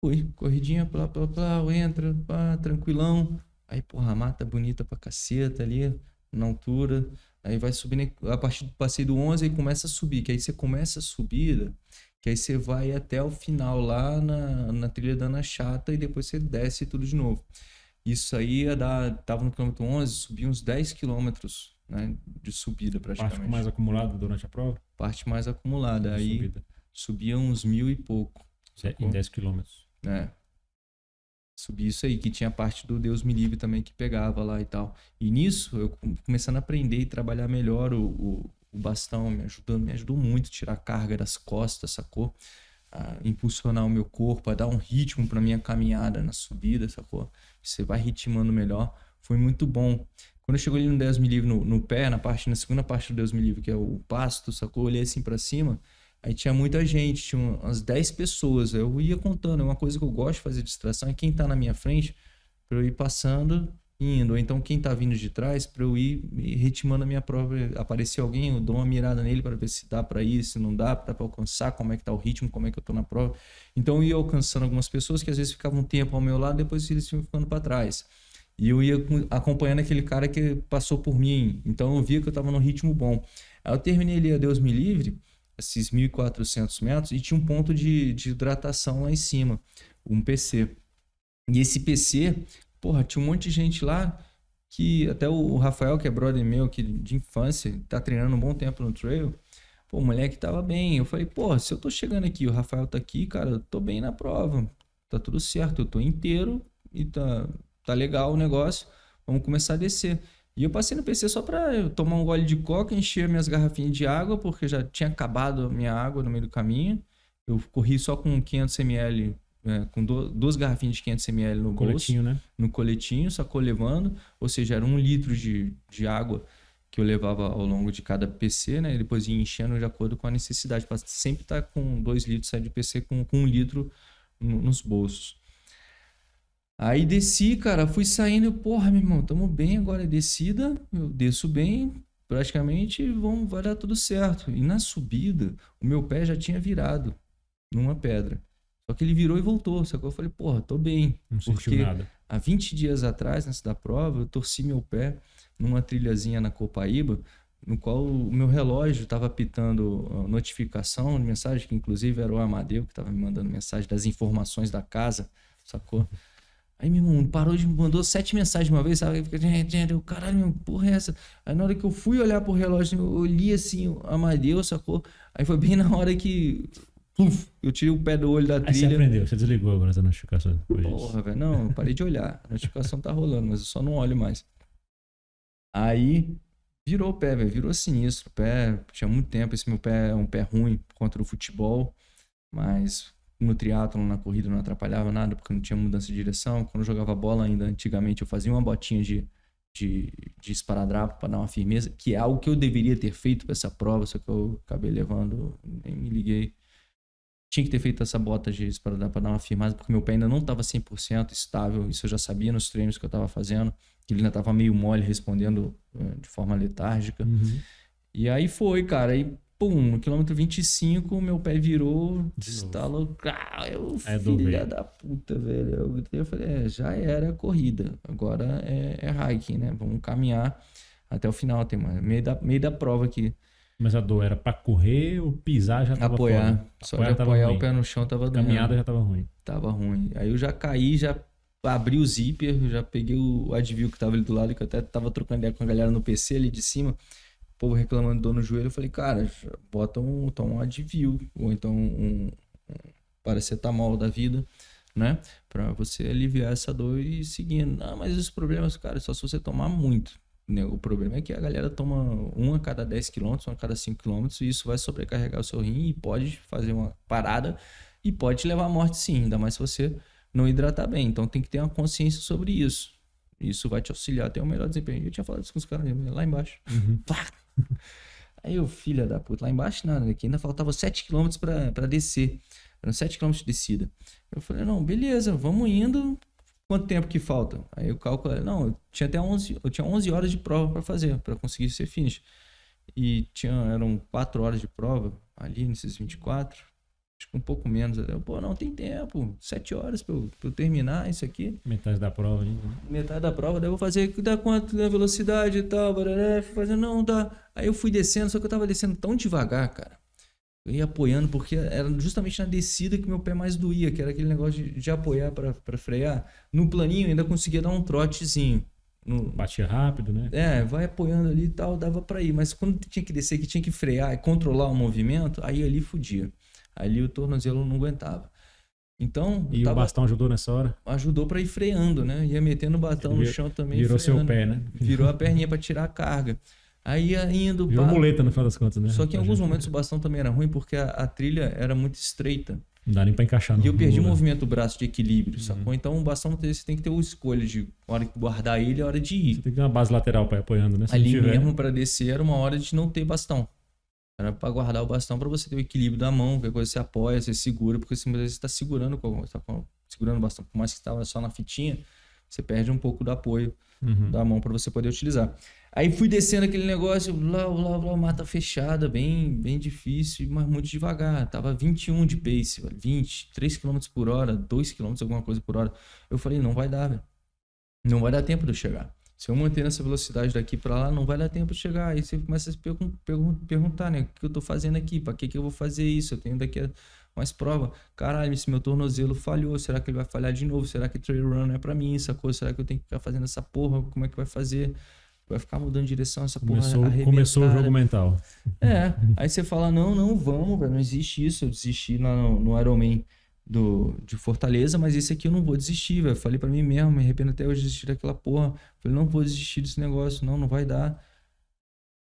Fui, corridinha, plá, plá, plá, entra, pá, tranquilão. Aí, porra, mata bonita pra caceta ali, na altura. Aí vai subindo, a partir do passeio do 11, aí começa a subir. Que aí você começa a subida, que aí você vai até o final lá na, na trilha da Ana Chata e depois você desce tudo de novo. Isso aí ia dar, tava no quilômetro 11, subi uns 10 quilômetros né, de subida Parte praticamente. mais acumulada durante a prova? Parte mais acumulada. Aí Subida. subia uns mil e pouco. Em 10 quilômetros. É. Subi isso aí, que tinha parte do Deus me livre também que pegava lá e tal. E nisso, eu com- começando a aprender e trabalhar melhor o, o, o bastão, me ajudando, me ajudou muito a tirar a carga das costas, sacou? A impulsionar o meu corpo, a dar um ritmo pra minha caminhada na subida, sacou? Você vai ritmando melhor. Foi muito bom. Quando chegou ali no Deus me livre no, no pé, na parte, na segunda parte do Deus me livre, que é o pasto, sacou? Eu olhei assim pra cima, Aí tinha muita gente, tinha umas 10 pessoas. Eu ia contando. É uma coisa que eu gosto de fazer distração. É quem tá na minha frente, pra eu ir passando indo. Ou então quem tá vindo de trás, pra eu ir ritmando a minha prova. Aparecer alguém, eu dou uma mirada nele para ver se dá pra ir, se não dá, dá pra alcançar, como é que tá o ritmo, como é que eu tô na prova. Então eu ia alcançando algumas pessoas que às vezes ficavam um tempo ao meu lado, depois eles iam ficando pra trás. E eu ia com- acompanhando aquele cara que passou por mim. Então eu via que eu tava num ritmo bom. Aí eu terminei ali a Deus me livre, esses 1.400 metros, e tinha um ponto de, de hidratação lá em cima, um PC. E esse PC, porra, tinha um monte de gente lá que até o Rafael, que é brother meu que de infância, tá treinando um bom tempo no trail. Pô, o moleque tava bem. Eu falei, pô, se eu tô chegando aqui, o Rafael tá aqui, cara, eu tô bem na prova. Tá tudo certo, eu tô inteiro e tá, tá legal o negócio. Vamos começar a descer. E eu passei no PC só eu tomar um gole de coca, encher minhas garrafinhas de água, porque já tinha acabado a minha água no meio do caminho. Eu corri só com 500 ml, é, com do- duas garrafinhas de 500 ml no bolso Coletinho, né? no coletinho, sacou levando, ou seja, era um litro de, de água que eu levava ao longo de cada PC, né? E depois ia enchendo de acordo com a necessidade, para sempre estar com dois litros sair de PC com, com um litro no- nos bolsos. Aí desci, cara, fui saindo, eu, porra, meu irmão, tamo bem agora, é descida, eu desço bem, praticamente vão, vai dar tudo certo. E na subida, o meu pé já tinha virado numa pedra. Só que ele virou e voltou, sacou? Eu falei, porra, tô bem. Não Porque nada. Há 20 dias atrás, nessa da prova, eu torci meu pé numa trilhazinha na Copaíba, no qual o meu relógio estava pitando notificação de mensagem, que inclusive era o Amadeu que estava me mandando mensagem das informações da casa, sacou? Aí meu irmão parou de me mandou sete mensagens de uma vez, sabe? Fica, "Gente, gente, eu, caralho, meu, porra é essa? Aí na hora que eu fui olhar pro relógio, eu olhei assim, Amadeu, sacou? Aí foi bem na hora que, puf, eu tirei o pé do olho da Aí você trilha. aprendeu, você desligou agora essa notificação. Porra, velho. Não, eu parei de olhar. A notificação tá rolando, mas eu só não olho mais. Aí virou o pé, velho. Virou sinistro. O pé, tinha muito tempo. Esse meu pé é um pé ruim contra o futebol. Mas no triatlon, na corrida, não atrapalhava nada, porque não tinha mudança de direção. Quando eu jogava bola ainda, antigamente, eu fazia uma botinha de, de, de esparadrapo para dar uma firmeza, que é algo que eu deveria ter feito para essa prova, só que eu acabei levando, nem me liguei. Tinha que ter feito essa bota de esparadrapo para dar uma firmeza, porque meu pé ainda não estava 100% estável, isso eu já sabia nos treinos que eu estava fazendo, que ele ainda estava meio mole, respondendo uh, de forma letárgica. Uhum. E aí foi, cara, aí pum, no quilômetro 25, meu pé virou, estalou. Ah, eu, É filha da puta, velho. Eu, gritei, eu falei, é, já era corrida. Agora é, é hiking, né? Vamos caminhar até o final. Tem mais, meio, da, meio da prova aqui. Mas a dor era pra correr ou pisar já tava apoiar. fora? Só Apoiar de apoiar o pé no chão tava doendo. Caminhada já tava ruim. Tava ruim. Aí eu já caí, já abri o zíper, já peguei o Advil que tava ali do lado, que eu até tava trocando ideia com a galera no PC ali de cima. Povo reclamando de dor no joelho. Eu falei, cara, bota um, toma um Advil, ou então um, um paracetamol da vida, né? Pra você aliviar essa dor e seguindo. Não, mas os problemas, cara, é só se você tomar muito. né? O problema é que a galera toma um a cada 10 km, um a cada 5 km, e isso vai sobrecarregar o seu rim e pode fazer uma parada e pode te levar à morte sim, ainda mais se você não hidratar bem. Então tem que ter uma consciência sobre isso. Isso vai te auxiliar a ter um melhor desempenho. Eu tinha falado isso com os caras lá embaixo. Pá! Aí eu, filha da puta, lá embaixo nada, aqui ainda faltava 7 km pra, pra descer. Eram 7 km de descida. Eu falei, não, beleza, vamos indo. Quanto tempo que falta? Aí eu calculei, não, eu tinha até 11, eu tinha 11 horas de prova pra fazer, pra conseguir ser finish. E tinha, eram 4 horas de prova ali nesses 24. Acho que um pouco menos. Eu, Pô, não, tem tempo. 7 horas pra eu, eu terminar isso aqui Metade da prova ainda. né? metade da prova, daí eu vou fazer dá quanto da velocidade e tal, barará, fui fazendo, não, dá. Aí eu fui descendo, só que eu tava descendo tão devagar, cara. Eu ia apoiando, porque era justamente na descida que meu pé mais doía, que era aquele negócio de, de apoiar pra pra frear. No planinho eu ainda conseguia dar um trotezinho. No, Batia rápido, né? é, vai apoiando ali e tal, dava pra ir. Mas quando tinha que descer, que tinha que frear e controlar o movimento, aí ali fudia. Ali o tornozelo não aguentava. Então, E o tava- bastão ajudou nessa hora? ajudou pra ir freando, né? Ia metendo o batão no chão também. Virou seu freando. pé, né? Virou a perninha pra tirar a carga. Aí ia indo. Virou pá. muleta no final das contas, né? Só que em alguns Não momentos o bastão também era ruim porque a, a trilha era muito estreita. dá nem pra encaixar E eu perdi o movimento do braço de equilíbrio, Uhum. sacou? Então o bastão você tem que ter o escolha de hora de guardar ele e hora de ir. Você tem que ter uma base lateral pra ir apoiando, né? Se Ali não mesmo pra descer era uma hora de não ter bastão. Era pra guardar o bastão pra você ter o equilíbrio da mão, qualquer coisa você apoia, você segura, porque vezes você tá segurando, com- você tá segurando o bastão, por mais que estava só na fitinha, você perde um pouco do apoio Uhum. da mão para você poder utilizar. Aí fui descendo aquele negócio, lá, lá, lá, mata fechada, bem, bem difícil, mas muito devagar. Tava 21 de pace, velho, 20, 3 km por hora, 2 km, alguma coisa por hora. Eu falei, não vai dar, velho. Não vai dar tempo de eu chegar. Se eu manter essa velocidade daqui para lá, não vai dar tempo de chegar. Aí você começa a se pergun- pergun- perguntar, né? O que eu tô fazendo aqui? Para que, que eu vou fazer isso? Eu tenho daqui a mais prova. Caralho, esse meu tornozelo falhou. Será que ele vai falhar de novo? Será que trail run não é para mim? Sacou? Será que eu tenho que ficar fazendo essa porra? Como é que vai fazer? Vai ficar mudando de direção essa porra Começou, arrebentada. começou o jogo mental. É, aí você fala, não, não, vamos, velho, não existe isso. Eu desisti no, no Ironman do, de Fortaleza, mas esse aqui eu não vou desistir, velho. Falei pra mim mesmo, me arrependo até hoje de desistir daquela porra. Falei, não vou desistir desse negócio, não, não vai dar.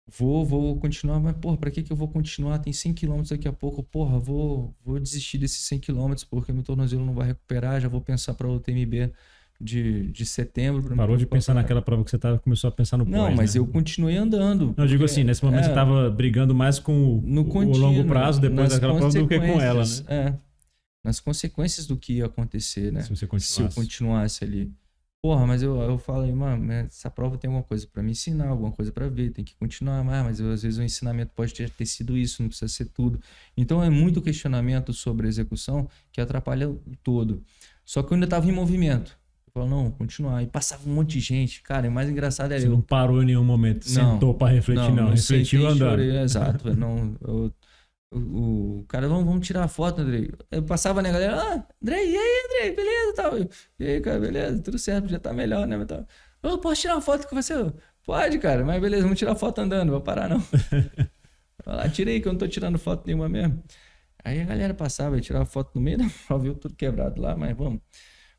Vou, vou continuar, mas porra, pra que que eu vou continuar? Tem 100 km daqui a pouco, porra, vou, vou desistir desses 100 km porque meu tornozelo não vai recuperar, já vou pensar pra outra MB de, de setembro. Parou de pensar naquela prova que você tava, começou a pensar no Não, pós, mas né? eu continuei andando. Não, eu digo assim, nesse momento é, você tava brigando mais com o, no o contínuo, longo prazo depois daquela prova do que com ela, né? É, nas consequências do que ia acontecer, né? Se você Se eu continuasse. ali. Porra, mas eu, eu falo aí, mano, né, essa prova tem alguma coisa pra me ensinar, alguma coisa pra ver, tem que continuar mais, mas eu, às vezes o ensinamento pode ter, ter sido isso, não precisa ser tudo. Então é muito questionamento sobre a execução que atrapalha o todo. Só que eu ainda tava em movimento. Eu falo, não, continuar. E passava um monte de gente. Cara, e o mais engraçado é Você eu. não parou em nenhum momento, Não, sentou pra refletir, não. Refletiu sentei e andando. chorei, exato. Não, eu- o, o cara, vamos, vamos tirar a foto, Andrei. Eu passava na galera, ah, Andrei, e aí, Andrei, beleza? Tal. Eu, E aí, cara, beleza? Tudo certo, já tá melhor, né? Tal. Eu posso tirar uma foto com você? Eu, Pode, cara, mas beleza, vamos tirar foto andando, vou parar não. Vai lá, tirei que eu não tô tirando foto nenhuma mesmo. Aí a galera passava e tirava foto no meio da prova, viu tudo quebrado lá, mas vamos.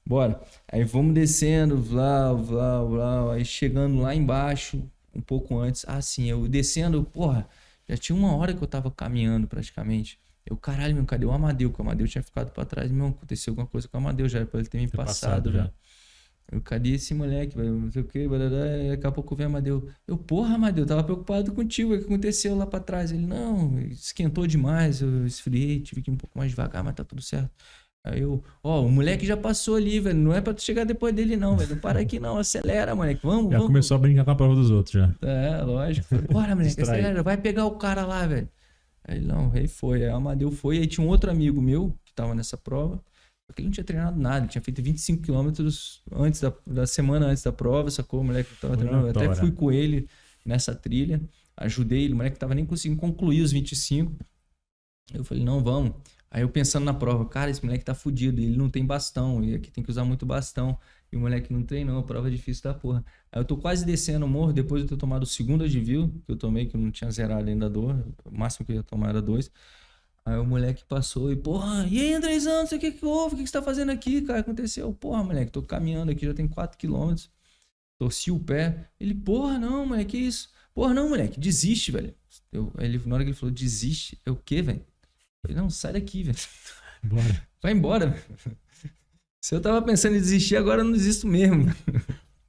Bora. Aí vamos descendo, vlá, vlá, vlá, aí chegando lá embaixo, um pouco antes. Ah, sim, eu descendo, porra, já tinha uma hora que eu tava caminhando praticamente. Eu, caralho, meu, cadê o Amadeu? Que o Amadeu tinha ficado pra trás. Meu, aconteceu alguma coisa com o Amadeu já, era pra ele ter me Ter passado, passado já. Eu, cadê esse moleque, velho? Não sei o que, daqui a pouco vem Amadeu. Eu, porra, Amadeu, tava preocupado contigo. O que aconteceu lá pra trás? Ele, não, esquentou demais, eu esfriei, tive que ir um pouco mais devagar, mas tá tudo certo. Aí eu, ó, o moleque já passou ali, velho. Não é pra tu chegar depois dele, não, velho. Não para aqui, não. Acelera, moleque. Vamos, já vamos. começou a brincar com a prova dos outros já. É, lógico. Falei, Bora, moleque, acelera. Vai pegar o cara lá, velho. Aí não, aí foi. Aí o Amadeu foi. Aí tinha um outro amigo meu que tava nessa prova. Porque ele não tinha treinado nada, ele tinha feito 25 quilômetros antes da, da semana antes da prova, sacou? O moleque tava treinando. Eu até fui com ele nessa trilha, ajudei ele, o moleque tava nem conseguindo concluir os 25. Eu falei, não, vamos. Aí eu pensando na prova, cara, esse moleque tá fudido, ele não tem bastão, e aqui tem que usar muito bastão. E o moleque não treinou, a prova é difícil da porra. Aí eu tô quase descendo o morro, depois de ter tomado o segundo advil, que eu tomei, que eu não tinha zerado ainda a dor, o máximo que eu ia tomar era dois. Aí o moleque passou e, porra, e aí, Andrezão, não sei o que que houve, o que, que você tá fazendo aqui, cara? Aconteceu, porra, moleque, tô caminhando aqui, já tem 4 quilômetros. Torci o pé. Ele, porra, não, moleque, que isso? Porra, não, moleque, desiste, velho. Eu, ele, na hora que ele falou, desiste, é o quê, velho? Falei, não, sai daqui, velho. Bora. Vai embora. Se eu tava pensando em desistir, agora eu não desisto mesmo.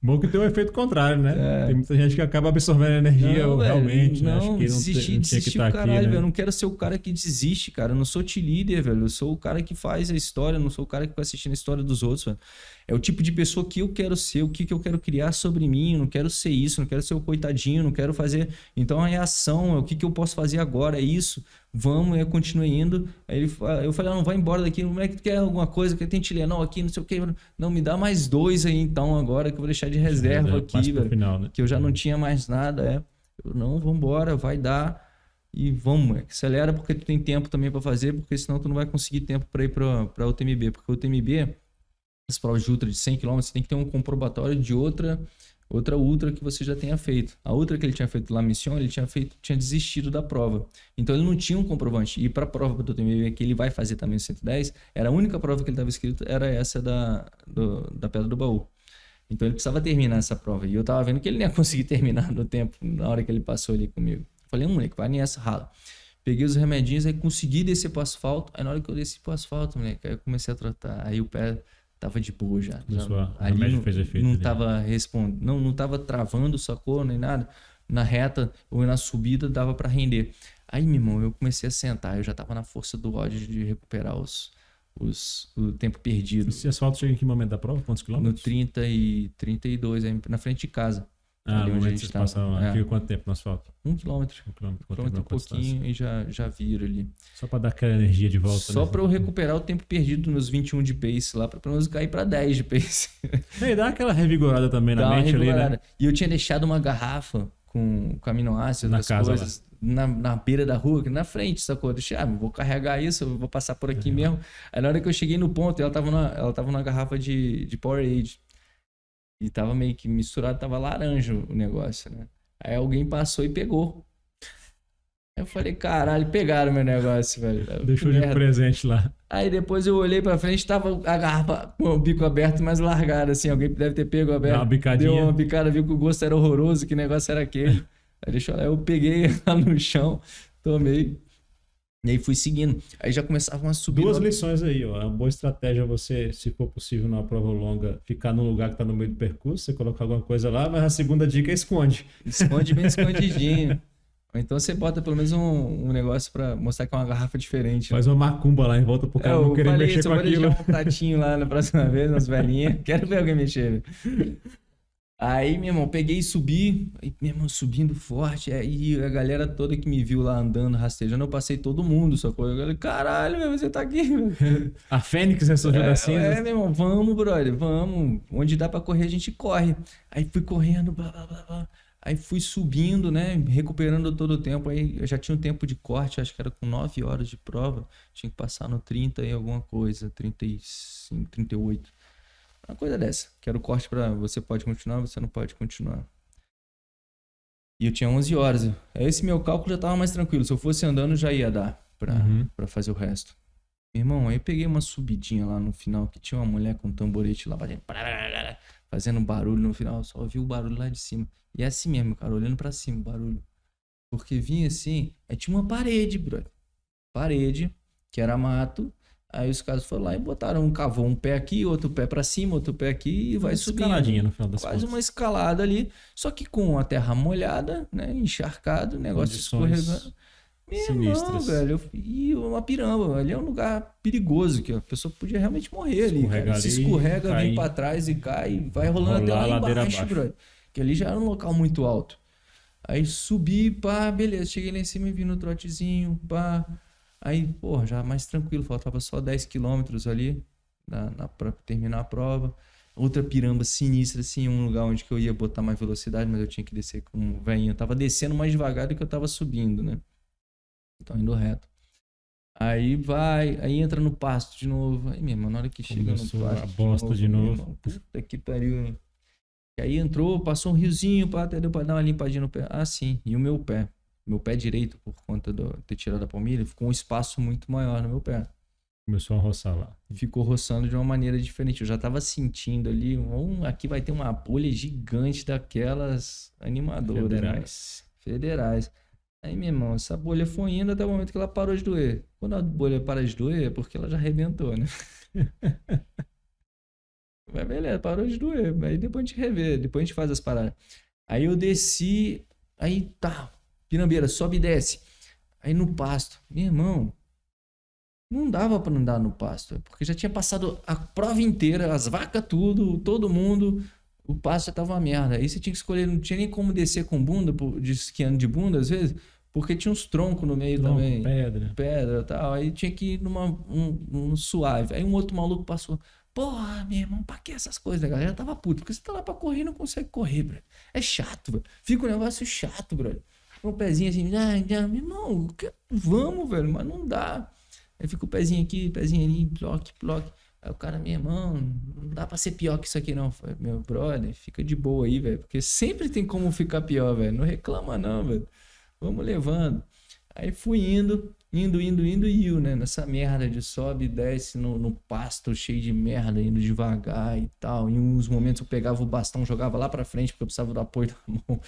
Bom que tem um efeito contrário, né? É. Tem muita gente que acaba absorvendo energia não, realmente, né? Não, que desistir, não, desistir que tá caralho, aqui, né? velho. Eu não quero ser o cara que desiste, cara. Eu não sou te-líder, velho. Eu sou o cara que faz a história, eu não sou o cara que vai assistindo a história dos outros, velho. É o tipo de pessoa que eu quero ser, o que, que eu quero criar sobre mim. Eu não quero ser isso, não quero ser o coitadinho, não quero fazer. Então é ação, é o que, que eu posso fazer agora, é isso vamos, eu continuei indo. Aí ele, eu falei, ah, não, vai embora daqui, como é que tu quer alguma coisa que tem Tilenol aqui, não sei o que. Não, me dá mais dois aí então agora, que eu vou deixar de reserva aqui, velho. Final, né? Que eu já não tinha mais nada, é. Eu, não, vambora, vai dar. E vamos, acelera porque tu tem tempo também para fazer, porque senão tu não vai conseguir tempo para ir para o TMB. Porque o TMB, as provas de ultra de 100 km, você tem que ter um comprobatório de outra outra ultra que você já tenha feito. A outra que ele tinha feito lá Mission, ele tinha feito, tinha desistido da prova. Então ele não tinha um comprovante. E para a prova do TMB que ele vai fazer também 110, era a única prova que ele estava escrito era essa da do, da Pedra do Baú. Então ele precisava terminar essa prova. E eu tava vendo que ele não ia conseguir terminar no tempo, na hora que ele passou ali comigo. Falei, moleque, vai nessa, rala. Peguei os remedinhos, aí consegui descer pro asfalto. Aí na hora que eu desci pro asfalto, moleque, aí eu comecei a tratar. Aí o pé tava de boa já. já ali não, fez efeito, não tava respondendo, não, não tava travando, sacou, nem nada. Na reta ou na subida dava para render. Aí, meu irmão, eu comecei a sentar, eu já tava na força do ódio de recuperar os, os, o tempo perdido. Esse asfalto chega em que momento da prova? Quantos quilômetros? No 30 e 32, aí na frente de casa. Ah, ali onde a gente tá. lá. É. Fica quanto tempo no asfalto? Um quilômetro. Um quilômetro, um, quilômetro, um pouquinho e já, já vira ali. Só para dar aquela energia de volta. Só né? para eu recuperar o tempo perdido nos 21 de pace lá, para pelo menos cair para 10 de pace. E dá aquela revigorada também dá na mente ali, né? E eu tinha deixado uma garrafa com, com aminoácidos, na casa coisas, na, na beira da rua, na frente, sacou? Eu deixei, ah, vou carregar isso, vou passar por aqui mesmo. Aí na hora que eu cheguei no ponto, ela tava na, ela tava na garrafa de, de Powerade. E tava meio que misturado, tava laranja o negócio, né? Aí alguém passou e pegou. Aí eu falei, caralho, pegaram meu negócio, velho. Deixou de presente lá. Aí depois eu olhei pra frente, tava a garrafa com o bico aberto, mas largada, assim. Alguém deve ter pego aberto. Deu uma bicadinha. Deu uma bicada, viu que o gosto era horroroso, que negócio era aquele. Aí deixa eu lá, eu peguei lá no chão, tomei. E aí fui seguindo. Aí já começavam a subir. Duas lições aí, ó. É uma boa estratégia você, se for possível, numa prova longa, ficar num lugar que tá no meio do percurso, você colocar alguma coisa lá, mas a segunda dica é esconde. Esconde bem escondidinho. Ou então você bota pelo menos um, um negócio para mostrar que é uma garrafa diferente. Né? Faz uma macumba lá em volta pro cara é, não querer mexer isso, com aquilo. Eu um pratinho lá na próxima vez, umas velhinhas. Quero ver alguém mexer. Aí, meu irmão, peguei e subi, aí, meu irmão, subindo forte. Aí a galera toda que me viu lá andando, rastejando, eu passei todo mundo, sacou? Eu falei, caralho, meu, você tá aqui. A Fênix ressurgiu é, da cinza. É, meu irmão, vamos, brother, vamos. Onde dá pra correr, a gente corre. Aí fui correndo, blá, blá, blá, blá. Aí fui subindo, né? Recuperando todo o tempo. Aí eu já tinha um tempo de corte, acho que era com 9 horas de prova. Tinha que passar no 30 e alguma coisa, 35, 38. Uma coisa dessa. Quero corte para você pode continuar, você não pode continuar. E eu tinha 11 horas. Esse meu cálculo já tava mais tranquilo. Se eu fosse andando, já ia dar pra, uhum. Pra fazer o resto. irmão, aí eu peguei uma subidinha lá no final que tinha uma mulher com um tamborete lá fazendo, fazendo barulho no final. Só ouvi o barulho lá de cima. E é assim mesmo, cara, olhando para cima o barulho. Porque vinha assim, aí tinha uma parede, brother. Parede, que era mato. Aí os caras foram lá e botaram, um cavou um pé aqui, outro pé para cima, outro pé aqui e vai uma subindo. Escaladinha no final das Quase contas. uma escalada ali, só que com a terra molhada, né, encharcado, o negócio Condições escorregando. Sinistras. irmão, velho, eu- e uma piramba, ali é um lugar perigoso, que a pessoa podia realmente morrer ali, cara. Se escorrega, cai. vem pra trás e cai, vai rolando até lá a ladeira embaixo, brother. Que ali já era um local muito alto. Aí subi, pá, beleza, cheguei lá em cima e vi no trotezinho, pá. Aí, porra, já mais tranquilo, faltava só 10 quilômetros ali na, na, pra terminar a prova. Outra piramba sinistra, assim, um lugar onde que eu ia botar mais velocidade, mas eu tinha que descer com o velhinho. Eu tava descendo mais devagar do que eu tava subindo, né? Então, indo reto. Aí vai, aí entra no pasto de novo. Aí, meu irmão, na hora que chega no Começou pasto. a bosta de novo. irmão, puta que pariu. E aí entrou, passou um riozinho, pá, até deu pra dar uma limpadinha no pé. Ah, sim. E o meu pé. Meu pé direito, por conta de ter tirado a palmilha, ficou um espaço muito maior no meu pé. Começou a roçar lá. Ficou roçando de uma maneira diferente. Eu já tava sentindo ali, um, aqui vai ter uma bolha gigante daquelas animadoras, né? Federais. federais. Aí, meu irmão, essa bolha foi indo até o momento que ela parou de doer. Quando a bolha para de doer, é porque ela já arrebentou, né? Mas beleza, parou de doer. Aí depois a gente revê, depois a gente faz as paradas. Aí eu desci, aí tá, pirambeira, sobe e desce. Aí no pasto, meu irmão, não dava pra andar no pasto, porque já tinha passado a prova inteira, as vacas tudo, todo mundo, o pasto já tava uma merda. Aí você tinha que escolher, não tinha nem como descer com bunda, de esquiando de bunda às vezes, porque tinha uns troncos no meio Tronco, também pedra. pedra e tal. Aí tinha que ir numa um, um suave. Aí um outro maluco passou. Porra, meu irmão, pra que essas coisas? A galera tava puto. Porque você tá lá pra correr e não consegue correr, bro. É chato, bro. Fica um negócio chato, bro. Um pezinho assim, ah, meu irmão, vamos, velho, mas não dá. Aí fica o pezinho aqui, pezinho ali, bloque, bloque. Aí o cara, meu irmão, não dá pra ser pior que isso aqui, não. Meu brother, fica de boa aí, velho. Porque sempre tem como ficar pior, velho. Não reclama, não, velho. Vamos levando. Aí fui indo, indo, indo, indo e eu, né? Nessa merda de sobe e desce no, no pasto cheio de merda, indo devagar e tal. Em uns momentos eu pegava o bastão, jogava lá pra frente porque eu precisava do apoio da mão.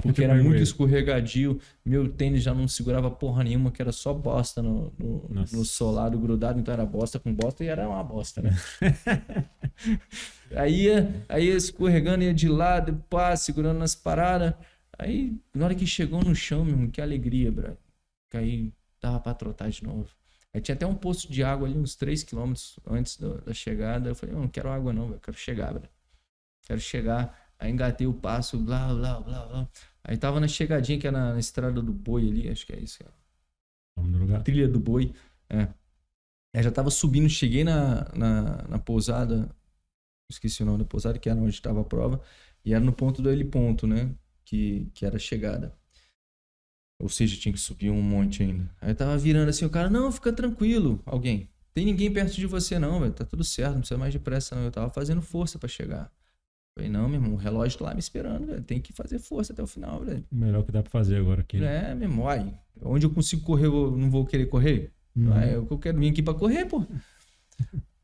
Porque era muito escorregadio. Meu tênis já não segurava porra nenhuma, que era só bosta no, no, no solado grudado. Então era bosta com bosta e era uma bosta, né? aí, ia- aí ia escorregando, ia de lado, pá, segurando nas paradas. Aí, na hora que chegou no chão, meu irmão, que alegria, bro. Que aí dava pra trotar de novo. Aí tinha até um posto de água ali, uns 3 quilômetros antes do- da chegada. Eu falei, não, não quero água não, velho. Quero chegar, bro. Quero chegar. Aí engatei o passo, blá, blá, blá, blá. Aí tava na chegadinha, que é na, na estrada do boi ali, acho que é isso. cara. Vamos no lugar. Trilha do boi. É. Aí já tava subindo, cheguei na, na, na pousada. Esqueci o nome da pousada, que era onde estava a prova. E era no ponto do heliponto, né? Que, que era a chegada. Ou seja, tinha que subir um monte ainda. Aí tava virando assim, o cara, não, fica tranquilo, alguém. Tem ninguém perto de você, não, velho. Tá tudo certo, não precisa mais de pressa, não. Eu tava fazendo força pra chegar. Falei, não, meu irmão, o relógio tá lá me esperando, velho. Tem que fazer força até o final, velho. O melhor que dá pra fazer agora aqui. É, meu irmão, onde eu consigo correr, eu não vou querer correr? Hum. Ah, eu, eu quero vir aqui pra correr, pô.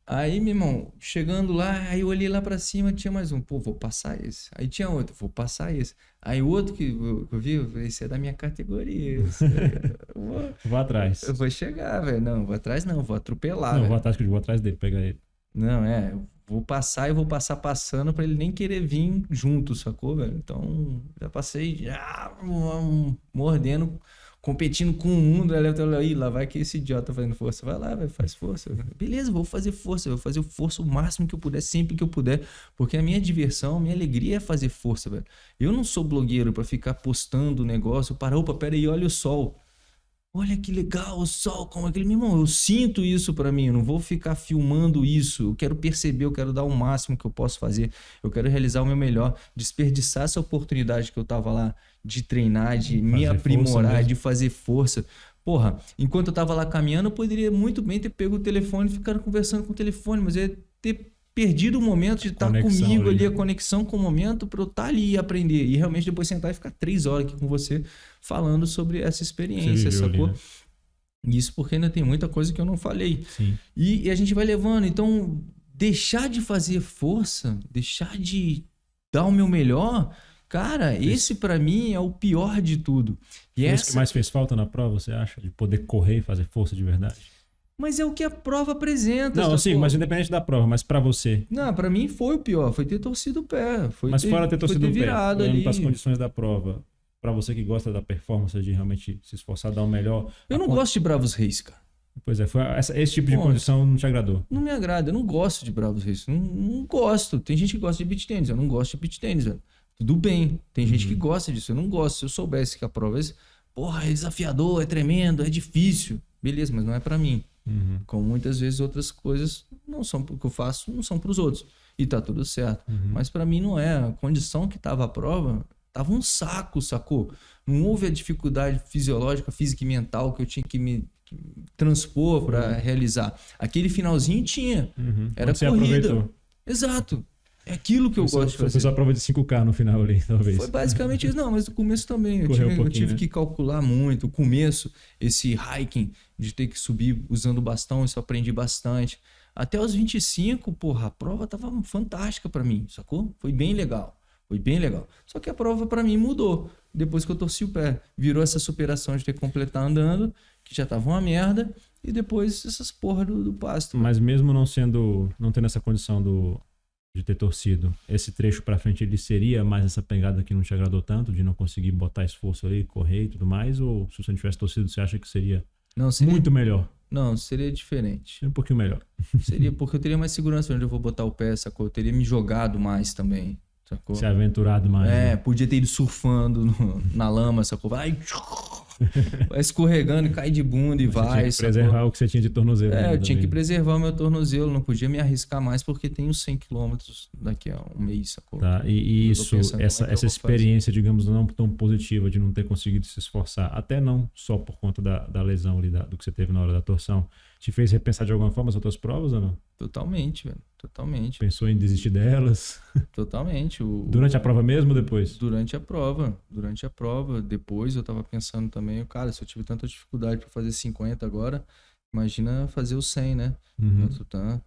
Aí, meu irmão, chegando lá, aí eu olhei lá pra cima, tinha mais um. Pô, vou passar esse. Aí tinha outro, vou passar esse. Aí o outro que eu, que eu vi, eu falei, esse é da minha categoria. aí, eu, vou, Vou atrás. eu vou chegar, velho. Não, vou atrás não, vou atropelar, não, velho. vou atrás que eu vou atrás dele, pegar ele. Não, é, eu vou passar e vou passar passando pra ele nem querer vir junto, sacou, velho? Então, já passei já um, mordendo, competindo com o mundo, aí eu tô lá, "Ih, lá vai que esse idiota fazendo força. Vai lá, vai, faz força. Beleza, vou fazer força, vou fazer força o máximo que eu puder, sempre que eu puder, porque a minha diversão, a minha alegria é fazer força, velho. Eu não sou blogueiro pra ficar postando o negócio, para, opa, pera aí, olha o sol. Olha que legal o sol, como aquele meu irmão, eu sinto isso pra mim, eu não vou ficar filmando isso. Eu quero perceber, eu quero dar o máximo que eu posso fazer. Eu quero realizar o meu melhor, desperdiçar essa oportunidade que eu tava lá de treinar, de me Fazer força aprimorar, de fazer força. Porra, enquanto eu tava lá caminhando, eu poderia muito bem ter pego o telefone e ficado conversando com o telefone, mas eu ia ter perdido o momento de estar Conexão comigo ali, a conexão com o momento para eu estar ali e aprender. E realmente depois sentar e ficar três horas aqui com você falando sobre essa experiência, ali, sacou? né? Isso porque ainda tem muita coisa que eu não falei. E, e a gente vai levando. Então, deixar de fazer força, deixar de dar o meu melhor, cara, esse pra mim é o pior de tudo. E isso que essa, mais fez falta na prova, você acha? De poder correr e fazer força de verdade? Mas é o que a prova apresenta. Não, sim, mas independente da prova, mas pra você. Não, pra mim foi o pior. Foi ter torcido o pé. Foi mas fora ter torcido o pé, olhando ali. pras condições da prova, pra você que gosta da performance, de realmente se esforçar, dar o melhor. Eu não gosto de Bravos Reis, cara. Pois é, foi essa- esse tipo de Bom, condição não te agradou. Não me agrada. Eu não gosto de Bravos Reis. Não, não gosto. Tem gente que gosta de beat tênis. Eu não gosto de beat tênis, velho. Tudo bem. Tem gente Uhum. que gosta disso. Eu não gosto. Se eu soubesse que a prova é. Porra, é desafiador, é tremendo, é difícil. Beleza, mas não é pra mim. Uhum. Como muitas vezes outras coisas não são que eu faço, não são pros outros. E tá tudo certo. Uhum. Mas pra mim não é. A condição que tava a prova tava um saco, sacou? Não houve a dificuldade fisiológica, física e mental que eu tinha que me transpor pra realizar. Aquele finalzinho tinha. Uhum. Era você corrida. aproveitou. Exato. É aquilo que eu gosto de só- Foi fazer. só a prova de 5K no final ali, talvez. Foi basicamente isso. Não, mas no começo também. Eu Correu tive, um eu tive né? que calcular muito. O começo, esse hiking, de ter que subir usando bastão, isso eu aprendi bastante. Até os 25, porra, a prova tava fantástica pra mim, sacou? Foi bem legal. Foi bem legal. Só que a prova pra mim mudou depois que eu torci o pé. Virou essa superação de ter que completar andando, que já tava uma merda, e depois essas porra do, do pasto. Mas mesmo não sendo, não tendo essa condição do, de ter torcido, esse trecho pra frente ele seria mais essa pegada que não te agradou tanto, de não conseguir botar esforço ali, correr e tudo mais? Ou se você não tivesse torcido, você acha que seria Não, seria, muito melhor? não, seria diferente. Seria um pouquinho melhor. Seria porque eu teria mais segurança onde eu vou botar o pé, sacou? Eu teria me jogado mais também, sacou? Se aventurado mais. É, né? podia ter ido surfando no- na lama, sacou? Vai, vai escorregando e cai de bunda e Você vai, tinha que sacou? preservar o que você tinha de tornozelo. É, eu tinha que também. preservar o meu tornozelo, não podia me arriscar mais porque os 100 km daqui a um mês, sacou? Tá, e, isso, essa, é que essa vou fazer. experiência, digamos, não tão positiva de não ter conseguido se esforçar, até não só por conta da, da lesão ali, da- do que você teve na hora da torção, te fez repensar de alguma forma as outras provas ou não? Totalmente, velho. Totalmente. Pensou em desistir delas? Totalmente. O, Durante a prova mesmo ou depois? Durante a prova. Durante a prova. Depois eu tava pensando também, cara, se eu tive tanta dificuldade pra fazer 50 agora, imagina fazer o 100, né? Uhum. Tutã,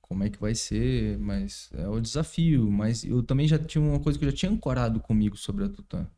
como é que vai ser, mas é o desafio. Mas eu também já tinha uma coisa que eu já tinha ancorado comigo sobre a Tutã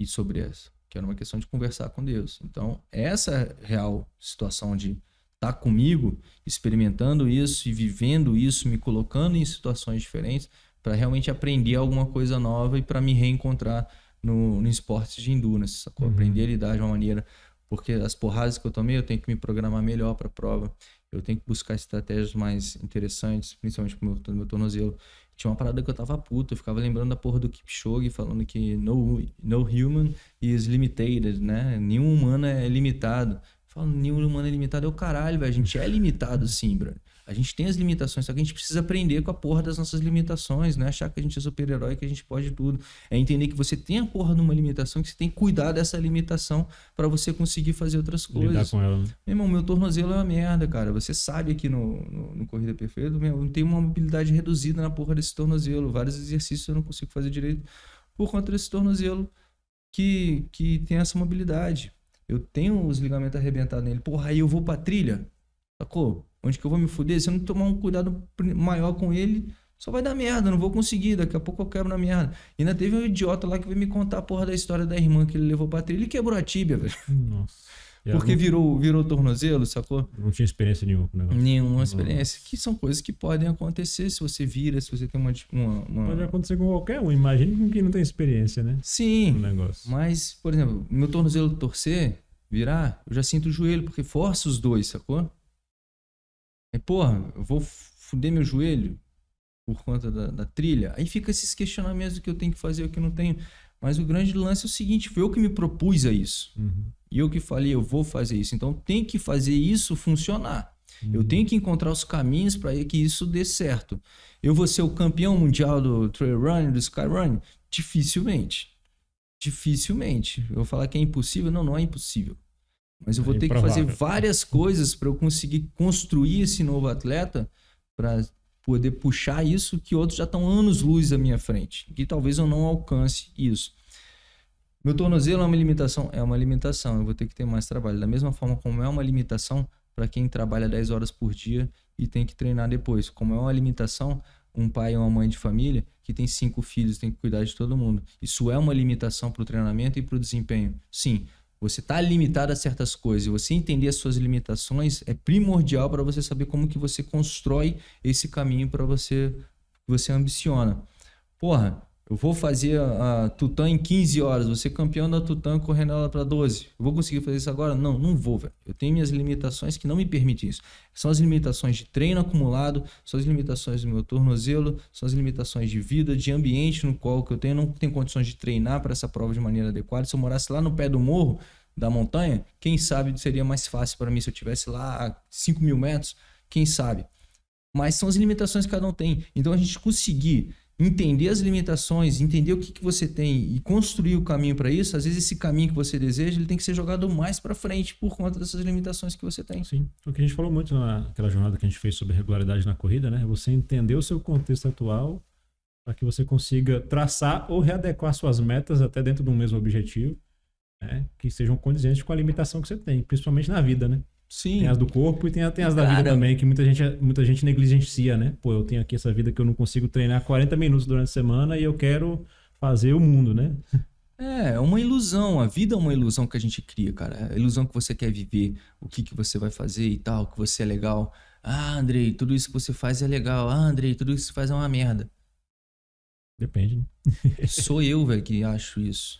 e sobre essa, que era uma questão de conversar com Deus. Então, essa real situação de estar comigo, experimentando isso e vivendo isso, me colocando em situações diferentes, para realmente aprender alguma coisa nova e para me reencontrar no, no esporte de endurance, sacou? Uhum. Aprender a lidar de uma maneira. Porque as porradas que eu tomei, eu tenho que me programar melhor para a prova. Eu tenho que buscar estratégias mais interessantes, principalmente pro meu, pro meu tornozelo. Tinha uma parada que eu tava puto, eu ficava lembrando da porra do Kipchoge, falando que no, no human is limited, né? Nenhum humano é limitado. Fala, nenhum humano é limitado. É o caralho, velho. A gente é limitado sim, brother. A gente tem as limitações, só que a gente precisa aprender com a porra das nossas limitações, não é achar que a gente é super-herói, que a gente pode tudo. É entender que você tem a porra de uma limitação, que você tem que cuidar dessa limitação para você conseguir fazer outras Lidar coisas. com ela. né? Meu irmão, meu tornozelo é uma merda, cara. Você sabe aqui no, no, no Corrida Perfeita, meu, eu tenho uma mobilidade reduzida na porra desse tornozelo. Vários exercícios eu não consigo fazer direito por conta desse tornozelo que, que tem essa mobilidade. Eu tenho os ligamentos arrebentados nele. Porra, aí eu vou pra trilha, sacou? Onde que eu vou me fuder? Se eu não tomar um cuidado maior com ele, só vai dar merda, não vou conseguir. Daqui a pouco eu quebro na merda. E ainda teve um idiota lá que veio me contar a porra da história da irmã que ele levou pra trilha e quebrou a tíbia, velho. Nossa. Ela Porque não, virou, virou tornozelo, sacou? não tinha experiência nenhuma com o negócio. Nenhuma experiência. Que são coisas que podem acontecer se você vira, se você tem uma. uma, uma- Pode acontecer com qualquer um. Imagine com quem não tem experiência, né? No Sim, negócio. mas, por exemplo, meu tornozelo torcer, virar, eu já sinto o joelho, porque força os dois, sacou? E, porra, eu vou fuder meu joelho por conta da, da trilha. Aí fica esses questionamentos do que eu tenho que fazer o que eu não tenho. Mas o grande lance é o seguinte: foi eu que me propus a isso. Uhum. E eu que falei, eu vou fazer isso. Então tem que fazer isso funcionar. Eu Uhum. tenho que encontrar os caminhos para que isso dê certo. Eu vou ser o campeão mundial do trail run, do sky run? Dificilmente. Dificilmente. Eu vou falar que é impossível? Não, não é impossível. Mas eu É vou ter que fazer várias coisas para eu conseguir construir esse novo atleta para poder puxar isso que outros já estão anos luz à minha frente. Que talvez eu não alcance isso. Meu tornozelo é uma limitação? É uma limitação. Eu vou ter que ter mais trabalho. Da mesma forma como é uma limitação para quem trabalha 10 horas por dia e tem que treinar depois. Como é uma limitação, um pai ou uma mãe de família que tem cinco filhos tem que cuidar de todo mundo. Isso é uma limitação para o treinamento e para o desempenho. Sim, você está limitado a certas coisas, você entender as suas limitações é primordial para você saber como que você constrói esse caminho para você que você ambiciona. Porra, eu vou fazer a, a Tutã em 15 horas, você campeão da Tutã correndo ela para 12. Eu vou conseguir fazer isso agora? Não, não vou, velho. Eu tenho minhas limitações que não me permitem isso. São as limitações de treino acumulado, são as limitações do meu tornozelo, são as limitações de vida, de ambiente no qual que eu tenho, não tenho condições de treinar para essa prova de maneira adequada. Se eu morasse lá no pé do morro, da montanha, quem sabe seria mais fácil para mim se eu tivesse lá a 5 mil metros, quem sabe. Mas são as limitações que cada um tem. Então a gente conseguir entender as limitações, entender o que, que você tem e construir o caminho para isso, às vezes esse caminho que você deseja, ele tem que ser jogado mais para frente por conta dessas limitações que você tem. Sim. O que a gente falou muito naquela jornada que a gente fez sobre regularidade na corrida, né? Você entender o seu contexto atual para que você consiga traçar ou readequar suas metas até dentro do mesmo objetivo, né? Que sejam condizentes com a limitação que você tem, principalmente na vida, né? Sim. Tem as do corpo e tem, tem as da vida também, que muita gente, muita gente negligencia, né? Pô, eu tenho aqui essa vida que eu não consigo treinar 40 minutos durante a semana e eu quero fazer o mundo, né? É, é uma ilusão. A vida é uma ilusão que a gente cria, cara. É a ilusão que você quer viver, o que, que você vai fazer e tal, que você é legal. Ah, Andrei, tudo isso que você faz é legal. Ah, Andrei, tudo isso que você faz é uma merda. Depende, né? Sou eu, velho, que acho isso.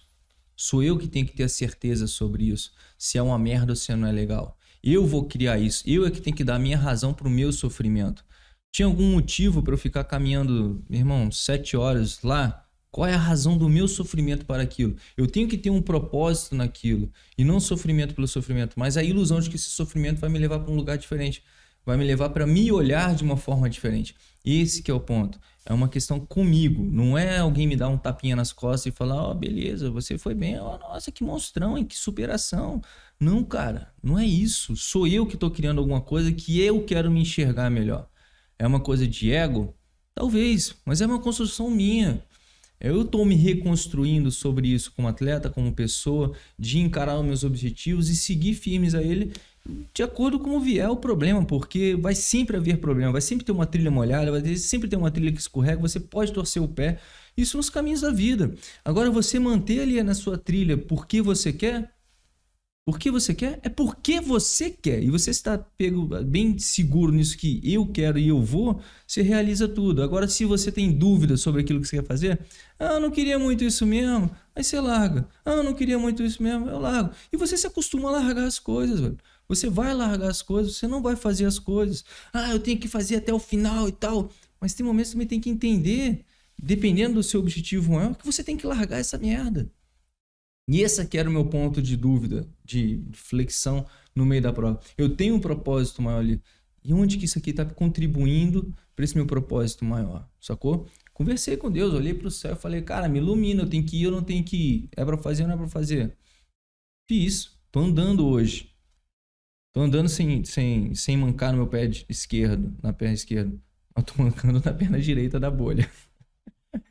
Sou eu que tenho que ter a certeza sobre isso. Se é uma merda ou se não é legal. Eu vou criar isso. Eu é que tenho que dar a minha razão pro meu sofrimento. Tinha algum motivo para eu ficar caminhando, irmão, sete horas lá? Qual é a razão do meu sofrimento para aquilo? Eu tenho que ter um propósito naquilo e não sofrimento pelo sofrimento, mas a ilusão de que esse sofrimento vai me levar para um lugar diferente, vai me levar para me olhar de uma forma diferente. Esse que é o ponto. É uma questão comigo, não é alguém me dar um tapinha nas costas e falar: "Ó, oh, beleza, você foi bem. Oh, nossa, que monstrão, hein? Que superação". Não, cara, não é isso. Sou eu que estou criando alguma coisa que eu quero me enxergar melhor. É uma coisa de ego? Talvez, mas é uma construção minha. Eu estou me reconstruindo sobre isso como atleta, como pessoa, de encarar os meus objetivos e seguir firmes a ele de acordo com como vier o problema, porque vai sempre haver problema, vai sempre ter uma trilha molhada, vai sempre ter uma trilha que escorrega, você pode torcer o pé. Isso nos caminhos da vida. Agora, você manter ali na sua trilha porque você quer, por que você quer? É porque você quer. E você está pego bem seguro nisso que eu quero e eu vou, você realiza tudo. Agora, se você tem dúvidas sobre aquilo que você quer fazer, ah, eu não queria muito isso mesmo, aí você larga. Ah, eu não queria muito isso mesmo, eu largo. E você se acostuma a largar as coisas, velho. Você vai largar as coisas, você não vai fazer as coisas. Ah, eu tenho que fazer até o final e tal. Mas tem momentos que você tem que entender, dependendo do seu objetivo maior, que você tem que largar essa merda. E esse aqui era o meu ponto de dúvida, de flexão no meio da prova. Eu tenho um propósito maior ali. E onde que isso aqui está contribuindo para esse meu propósito maior? Sacou? Conversei com Deus, olhei para o céu e falei, cara, me ilumina, eu tenho que ir, eu não tenho que ir. É para fazer ou não é para fazer? Fiz. Tô andando hoje. Tô andando sem, sem, sem mancar no meu pé esquerdo, na perna esquerda. Mas tô mancando na perna direita da bolha.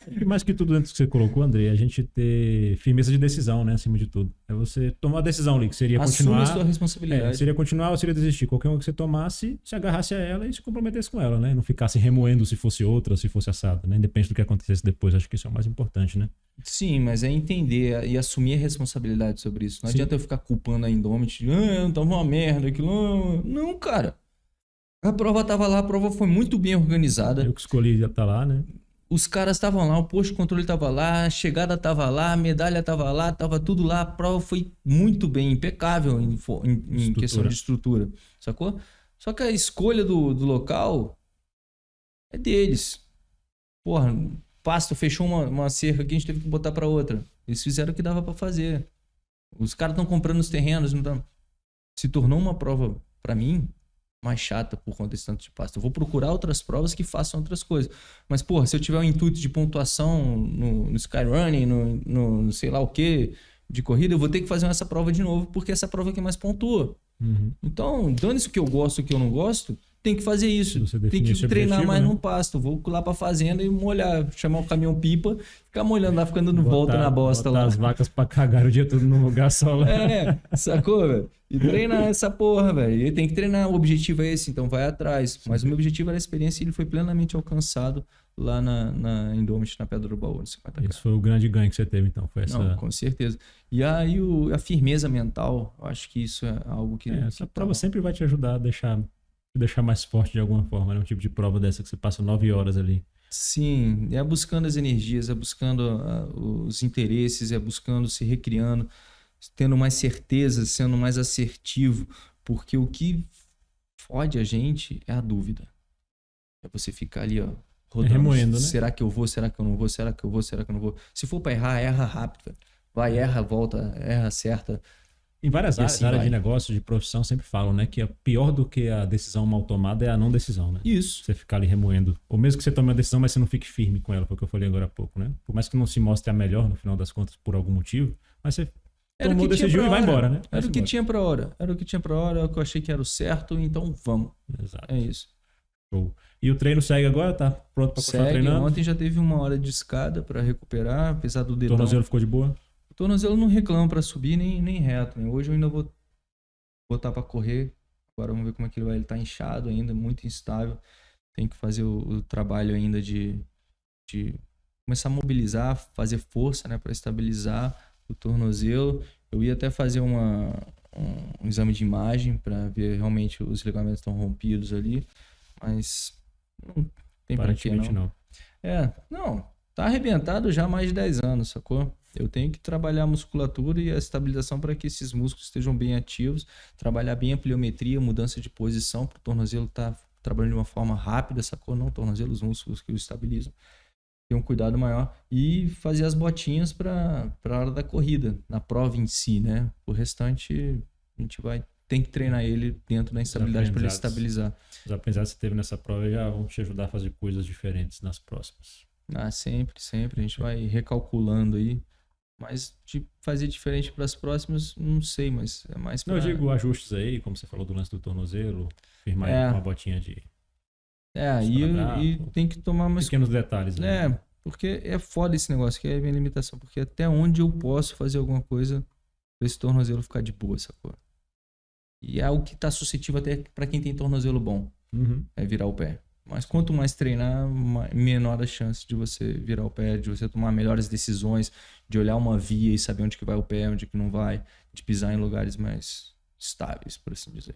E mais que tudo antes que você colocou, André, a gente ter firmeza de decisão, né? Acima de tudo. É você tomar a decisão ali, que seria Assume continuar. a sua responsabilidade. É, seria continuar ou seria desistir. Qualquer uma que você tomasse, se agarrasse a ela e se comprometesse com ela, né? Não ficasse remoendo se fosse outra, se fosse assada, né? Independente do que acontecesse depois. Acho que isso é o mais importante, né? Sim, mas é entender e assumir a responsabilidade sobre isso. Não Sim. adianta eu ficar culpando a Indomit, ah, tava uma merda, aquilo. Não, cara. A prova tava lá, a prova foi muito bem organizada. Eu que escolhi já tá lá, né? Os caras estavam lá, o posto de controle estava lá, a chegada estava lá, a medalha estava lá, estava tudo lá. A prova foi muito bem, impecável em, em, em questão de estrutura, sacou? Só que a escolha do, do local é deles. Porra, pasto fechou uma, uma cerca aqui, a gente teve que botar para outra. Eles fizeram o que dava para fazer. Os caras estão comprando os terrenos, não tão... se tornou uma prova para mim mais chata por conta desse tanto de pasta. Eu vou procurar outras provas que façam outras coisas. Mas, porra, se eu tiver um intuito de pontuação no, no Skyrunning, no, no, no sei lá o que, de corrida, eu vou ter que fazer essa prova de novo, porque essa prova é que mais pontua. Uhum. Então, dane-se o que eu gosto e o que eu não gosto, tem que fazer isso. Tem que treinar objetivo, mais né? no pasto. Vou lá pra fazenda e molhar, chamar o caminhão pipa, ficar molhando lá, ficando dando volta Botar- na bosta botar lá. as vacas pra cagar o dia todo num lugar só lá. É, sacou, velho? E treinar essa porra, velho. E tem que treinar. O objetivo é esse, então vai atrás. Mas o meu objetivo era a experiência e ele foi plenamente alcançado lá na, na Indomit, na Pedra do Baú, no 50K. Esse foi o grande ganho que você teve, então. Foi essa, Não, com certeza. E aí o- a firmeza mental, eu acho que isso é algo que. é, essa que prova tá- sempre vai te ajudar a deixar, deixar mais forte de alguma forma, né? Um tipo de prova dessa que você passa nove horas ali. Sim, é buscando as energias, é buscando ah, os interesses, é buscando se recriando, tendo mais certeza, sendo mais assertivo, porque o que fode a gente é a dúvida. É você ficar ali, ó, rodando. remoendo, né? Será que eu vou? Será que eu não vou? Será que eu vou? Será que eu não vou? Se for pra errar, erra rápido. velho. Vai, erra, volta, erra, acerta. Em várias áreas, assim vai. de negócio, de profissão, sempre falam, né? Que é pior do que a decisão mal tomada é a não decisão, né? Isso. Você ficar ali remoendo. Ou mesmo que você tome uma decisão, mas você não fique firme com ela, foi o que eu falei agora há pouco, né? Por mais que não se mostre a melhor no final das contas por algum motivo, mas você Era tomou, o decidiu e vai embora, né? Era Vai-se o que embora. tinha pra hora. Era o que tinha pra hora, o que eu achei que era o certo, então vamos. Exato. É isso. Show. E o treino segue agora? Tá pronto pra continuar Segue. treinando? Ontem já teve uma hora de escada pra recuperar, apesar do O dedão. tornozelo ficou de boa? O tornozelo não reclama pra subir nem, nem reto. Né? Hoje eu ainda vou botar pra correr. Agora vamos ver como é que ele vai. Ele tá inchado ainda, muito instável. Tem que fazer o, o trabalho ainda de, de começar a mobilizar, fazer força, né, para estabilizar o tornozelo. Eu ia até fazer uma, um, um exame de imagem para ver realmente os ligamentos estão rompidos ali, mas não tem pra que não. não. É, não, tá arrebentado já há mais de 10 anos, sacou? Eu tenho que trabalhar a musculatura e a estabilização para que esses músculos estejam bem ativos, trabalhar bem a pliometria, mudança de posição, para o tornozelo estar trabalhando de uma forma rápida, sacou? Não, o tornozelo, os músculos que o estabilizam. Ter um cuidado maior e fazer as botinhas para a hora da corrida, na prova em si, né? O restante a gente vai tem que treinar ele dentro da instabilidade para ele estabilizar. Os aprendizados que você teve nessa prova já vão te ajudar a fazer coisas diferentes nas próximas. Ah, sempre, sempre. A gente vai recalculando aí. Mas de fazer diferente para as próximas, não sei, mas é mais Não, para. eu digo ajustes aí, como você falou do lance do tornozelo, firmar É. ele com uma botinha de É, e, e tem que tomar mais. pequenos detalhes. né? É, porque é foda esse negócio, que é a minha limitação. Porque até onde eu posso fazer alguma coisa pra esse tornozelo ficar de boa, sacou? E é algo que tá suscetível até para quem tem tornozelo bom, Uhum. é virar o pé. Mas quanto mais treinar, menor a chance de você virar o pé, de você tomar melhores decisões, de olhar uma via e saber onde que vai o pé, onde que não vai, de pisar em lugares mais estáveis, por assim dizer.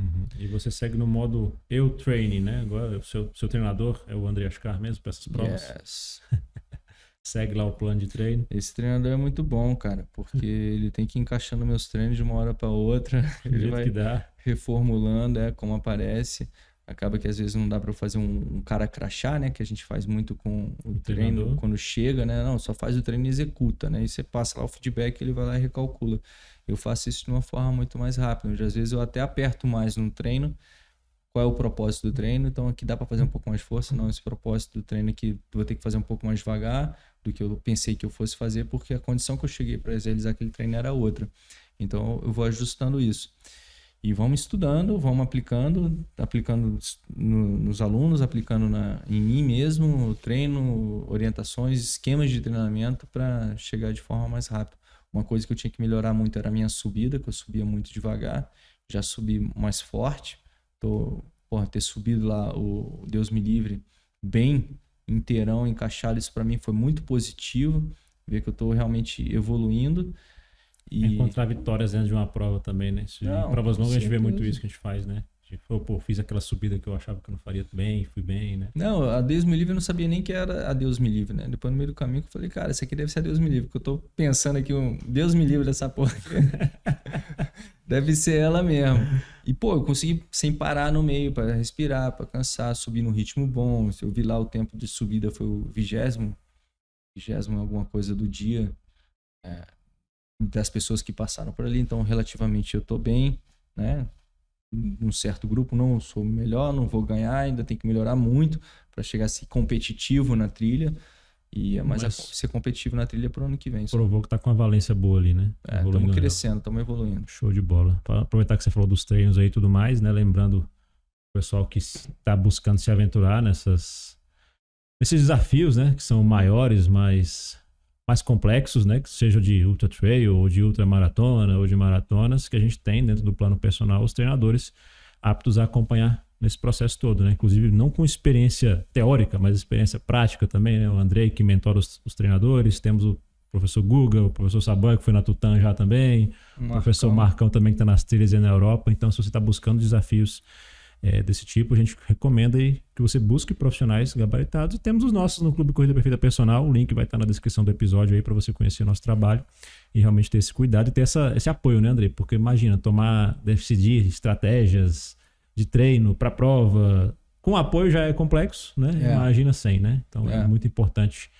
Uhum. E você segue no modo eu training, né? Agora o seu, seu treinador é o André Ascar mesmo para essas provas. Yes. Segue lá o plano de treino. Esse treinador é muito bom, cara, porque ele tem que ir encaixando meus treinos de uma hora para outra. Do Ele vai que dá. reformulando, é como aparece. Acaba que às vezes não dá para fazer um, um cara crachá, né? Que a gente faz muito com o, O treino treinador. quando chega, né? Não, só faz o treino e executa, né? E você passa lá o feedback, ele vai lá e recalcula. Eu faço isso de uma forma muito mais rápida. onde Às vezes eu até aperto mais no treino. Qual é o propósito do treino? Então aqui dá para fazer um pouco mais força. Não, esse propósito do treino aqui vou ter que fazer um pouco mais devagar do que eu pensei que eu fosse fazer, porque a condição que eu cheguei para realizar aquele treino era outra. Então eu vou ajustando isso. E vamos estudando, vamos aplicando, aplicando no- nos alunos, aplicando na, em mim mesmo, treino, orientações, esquemas de treinamento para chegar de forma mais rápida. Uma coisa que eu tinha que melhorar muito era a minha subida, que eu subia muito devagar, já subi mais forte. Tô, porra, ter subido lá o Deus me livre bem inteirão, encaixado, isso para mim foi muito positivo, ver que eu tô realmente evoluindo. E Encontrar vitórias dentro de uma prova também, né? Isso, Não, em provas longas a gente vê muito certeza. isso que a gente faz, né? A gente falou, pô, fiz aquela subida que eu achava que eu não faria bem, fui bem, né? Não, a Deus me livre eu não sabia nem que era a Deus me livre, né? Depois no meio do caminho eu falei, cara, isso aqui deve ser a Deus me livre, porque eu tô pensando aqui, um Deus me livre dessa porra. aqui. deve ser ela mesmo. E pô, eu consegui sem parar no meio para respirar, para cansar, subir num ritmo bom. Eu vi lá o tempo de subida foi o vigésimo, vigésimo alguma coisa do dia. é, das pessoas que passaram por ali, então relativamente eu tô bem, né? num certo grupo, não sou melhor, não vou ganhar, ainda tem que melhorar muito para chegar a ser competitivo na trilha. E é mais Mas- a- ser competitivo na trilha pro ano que vem. Provou que tá com uma valência boa ali, né? É, estamos legal. crescendo, estamos evoluindo. Show de bola. Pra aproveitar que você falou dos treinos aí e tudo mais, né? Lembrando, pessoal que está buscando se aventurar nessas, nesses desafios, né? Que são maiores, mais, mais complexos, né? Que seja de ultra trail, ou de ultra maratona, ou de maratonas, que a gente tem dentro do plano personal os treinadores aptos a acompanhar nesse processo todo, né? Inclusive não com experiência teórica, mas experiência prática também, né? O Andrei que mentora os, os treinadores, temos o professor Guga, o professor Saban, que foi na Tutan já também, Marcão. o professor Marcão também que está nas trilhas e na Europa. Então, se você está buscando desafios é, desse tipo, a gente recomenda aí que você busque profissionais gabaritados. E temos os nossos no Clube Corrida Perfeita Personal. O link vai estar na descrição do episódio aí para você conhecer o nosso trabalho e realmente ter esse cuidado e ter essa, esse apoio, né, André? Porque imagina, tomar, decidir estratégias de treino para prova, com apoio já é complexo, né? É. Imagina sem, né? Então é, é muito importante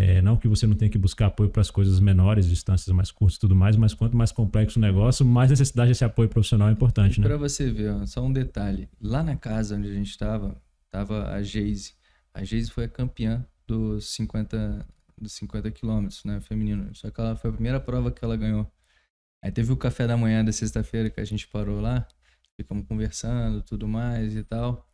é, não que você não tenha que buscar apoio para as coisas menores, distâncias mais curtas e tudo mais, mas quanto mais complexo o negócio, mais necessidade desse apoio profissional é importante, né? Para você ver, ó, só um detalhe. Lá na casa onde a gente estava, estava a Geise. A Geise foi a campeã dos 50, dos 50 quilômetros, né, feminino. Só que ela foi a primeira prova que ela ganhou. Aí teve o café da manhã da sexta-feira que a gente parou lá, ficamos conversando, tudo mais e tal.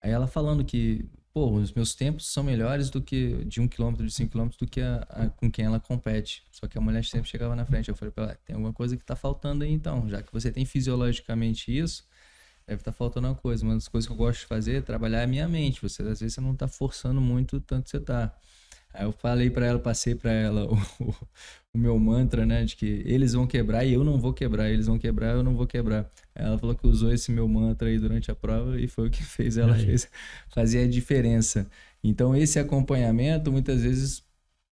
Aí ela falando que pô, os meus tempos são melhores do que de um quilômetro, de cinco quilômetros, do que a, a, com quem ela compete. Só que a mulher sempre chegava na frente. Eu falei pra ela, tem alguma coisa que tá faltando aí então. Já que você tem fisiologicamente isso, deve estar tá faltando uma coisa. Uma das coisas que eu gosto de fazer é trabalhar a minha mente. Você, às vezes, você não tá forçando muito tanto você tá. Aí eu falei para ela, passei para ela o, o, meu mantra, né, de que eles vão quebrar e eu não vou quebrar, eles vão quebrar, eu não vou quebrar. Aí ela falou que usou esse meu mantra aí durante a prova e foi o que fez ela fez, fazer a diferença. Então esse acompanhamento muitas vezes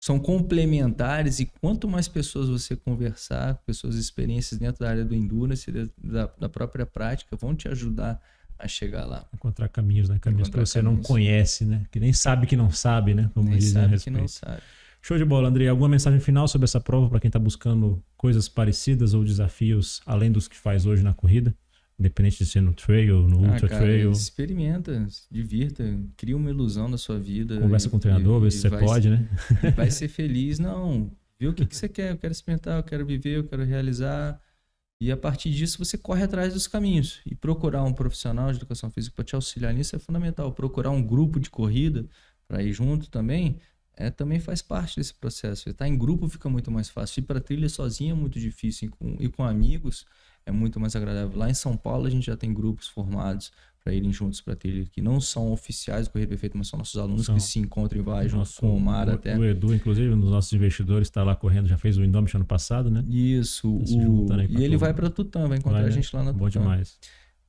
são complementares e quanto mais pessoas você conversar, pessoas experiências dentro da área do endurance, da, da própria prática, vão te ajudar a chegar lá. Encontrar caminhos, né? Caminhos Encontrar que você caminhos. não conhece, né? Que nem sabe que não sabe, né? Como nem sabe que não sabe. Show de bola, André. Alguma mensagem final sobre essa prova para quem está buscando coisas parecidas ou desafios além dos que faz hoje na corrida? Independente de ser no trail, no ah, ultra cara, trail. Experimenta, se divirta, cria uma ilusão da sua vida. Conversa e, com o treinador, vê se você pode, né? Vai ser feliz. Não, vê o que, que você quer. Eu quero experimentar, eu quero viver, eu quero realizar e a partir disso você corre atrás dos caminhos. E procurar um profissional de educação física para te auxiliar nisso é fundamental. Procurar um grupo de corrida para ir junto também é, também faz parte desse processo. Estar em grupo fica muito mais fácil. Ir para trilha sozinho é muito difícil. E com, e com amigos é muito mais agradável. Lá em São Paulo a gente já tem grupos formados para irem juntos para trilha, que não são oficiais do Correio Perfeito, mas são nossos alunos são. que se encontram e vai junto com o Mar até. O Edu, inclusive, um dos nossos investidores, está lá correndo, já fez o Indomit ano passado, né? Isso. O... E ele vai para Tutã, vai encontrar vai, a gente lá na Tutã. Bom demais.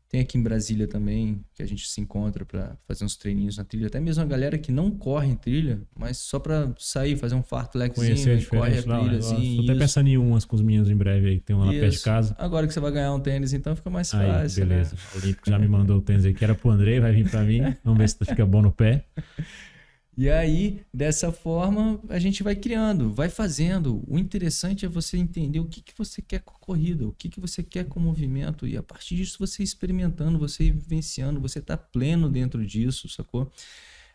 Tem aqui em Brasília também, que a gente se encontra para fazer uns treininhos na trilha. Até mesmo a galera que não corre em trilha, mas só para sair, fazer um fartlekzinho, corre a trilha. Assim, Tô até pensando em umas com os meninos em breve aí, que tem uma lá perto de casa. Agora que você vai ganhar um tênis, então fica mais aí, fácil. Né? Beleza. Né? O Olímpico já me mandou o tênis aí, que era pro André, vai vir para mim. Vamos ver se fica bom no pé. E aí, dessa forma, a gente vai criando, vai fazendo. O interessante é você entender o que, que você quer com a corrida, o que, que você quer com o movimento. E a partir disso, você experimentando, você vivenciando, você está pleno dentro disso, sacou?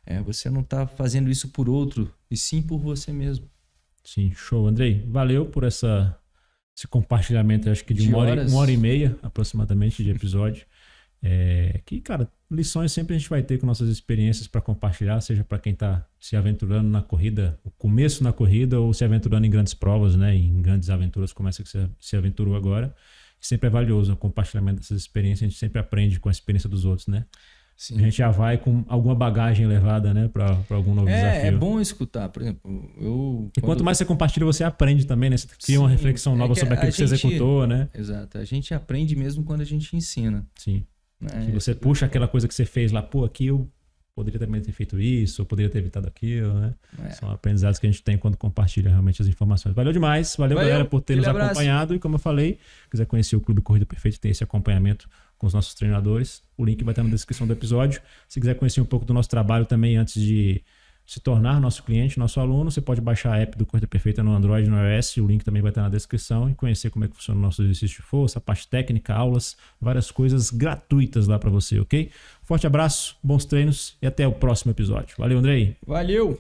É, você não está fazendo isso por outro, e sim por você mesmo. Sim, show. Andrei, valeu por essa, esse compartilhamento, acho que de, de uma, hora, uma hora e meia aproximadamente de episódio. É, que, cara, lições sempre a gente vai ter com nossas experiências para compartilhar, seja para quem está se aventurando na corrida, o começo na corrida ou se aventurando em grandes provas, né, em grandes aventuras como essa que você se aventurou agora. Sempre é valioso o compartilhamento dessas experiências, a gente sempre aprende com a experiência dos outros, né? Sim. A gente já vai com alguma bagagem levada, né, para algum novo é, desafio. É bom escutar, por exemplo, eu... E quanto mais você compartilha, você aprende também, né? Você cria Sim, uma reflexão nova é sobre aquilo que gente, você executou, né? Exato, a gente aprende mesmo quando a gente ensina. Sim. É, que você puxa aquela coisa que você fez lá, pô, aqui eu poderia também ter feito isso, ou poderia ter evitado aquilo, né? É. São aprendizados que a gente tem quando compartilha realmente as informações. Valeu demais, valeu, valeu galera por ter nos abraço. acompanhado e como eu falei, quiser conhecer o Clube Corrida Perfeito, tem esse acompanhamento com os nossos treinadores, o link vai estar na descrição do episódio. Se quiser conhecer um pouco do nosso trabalho também antes de se tornar nosso cliente, nosso aluno, você pode baixar a app do Corrida Perfeita no Android no iOS, o link também vai estar na descrição e conhecer como é que funciona o nosso exercício de força, a parte técnica, aulas, várias coisas gratuitas lá para você, ok? Forte abraço, bons treinos e até o próximo episódio. Valeu, Andrei. Valeu!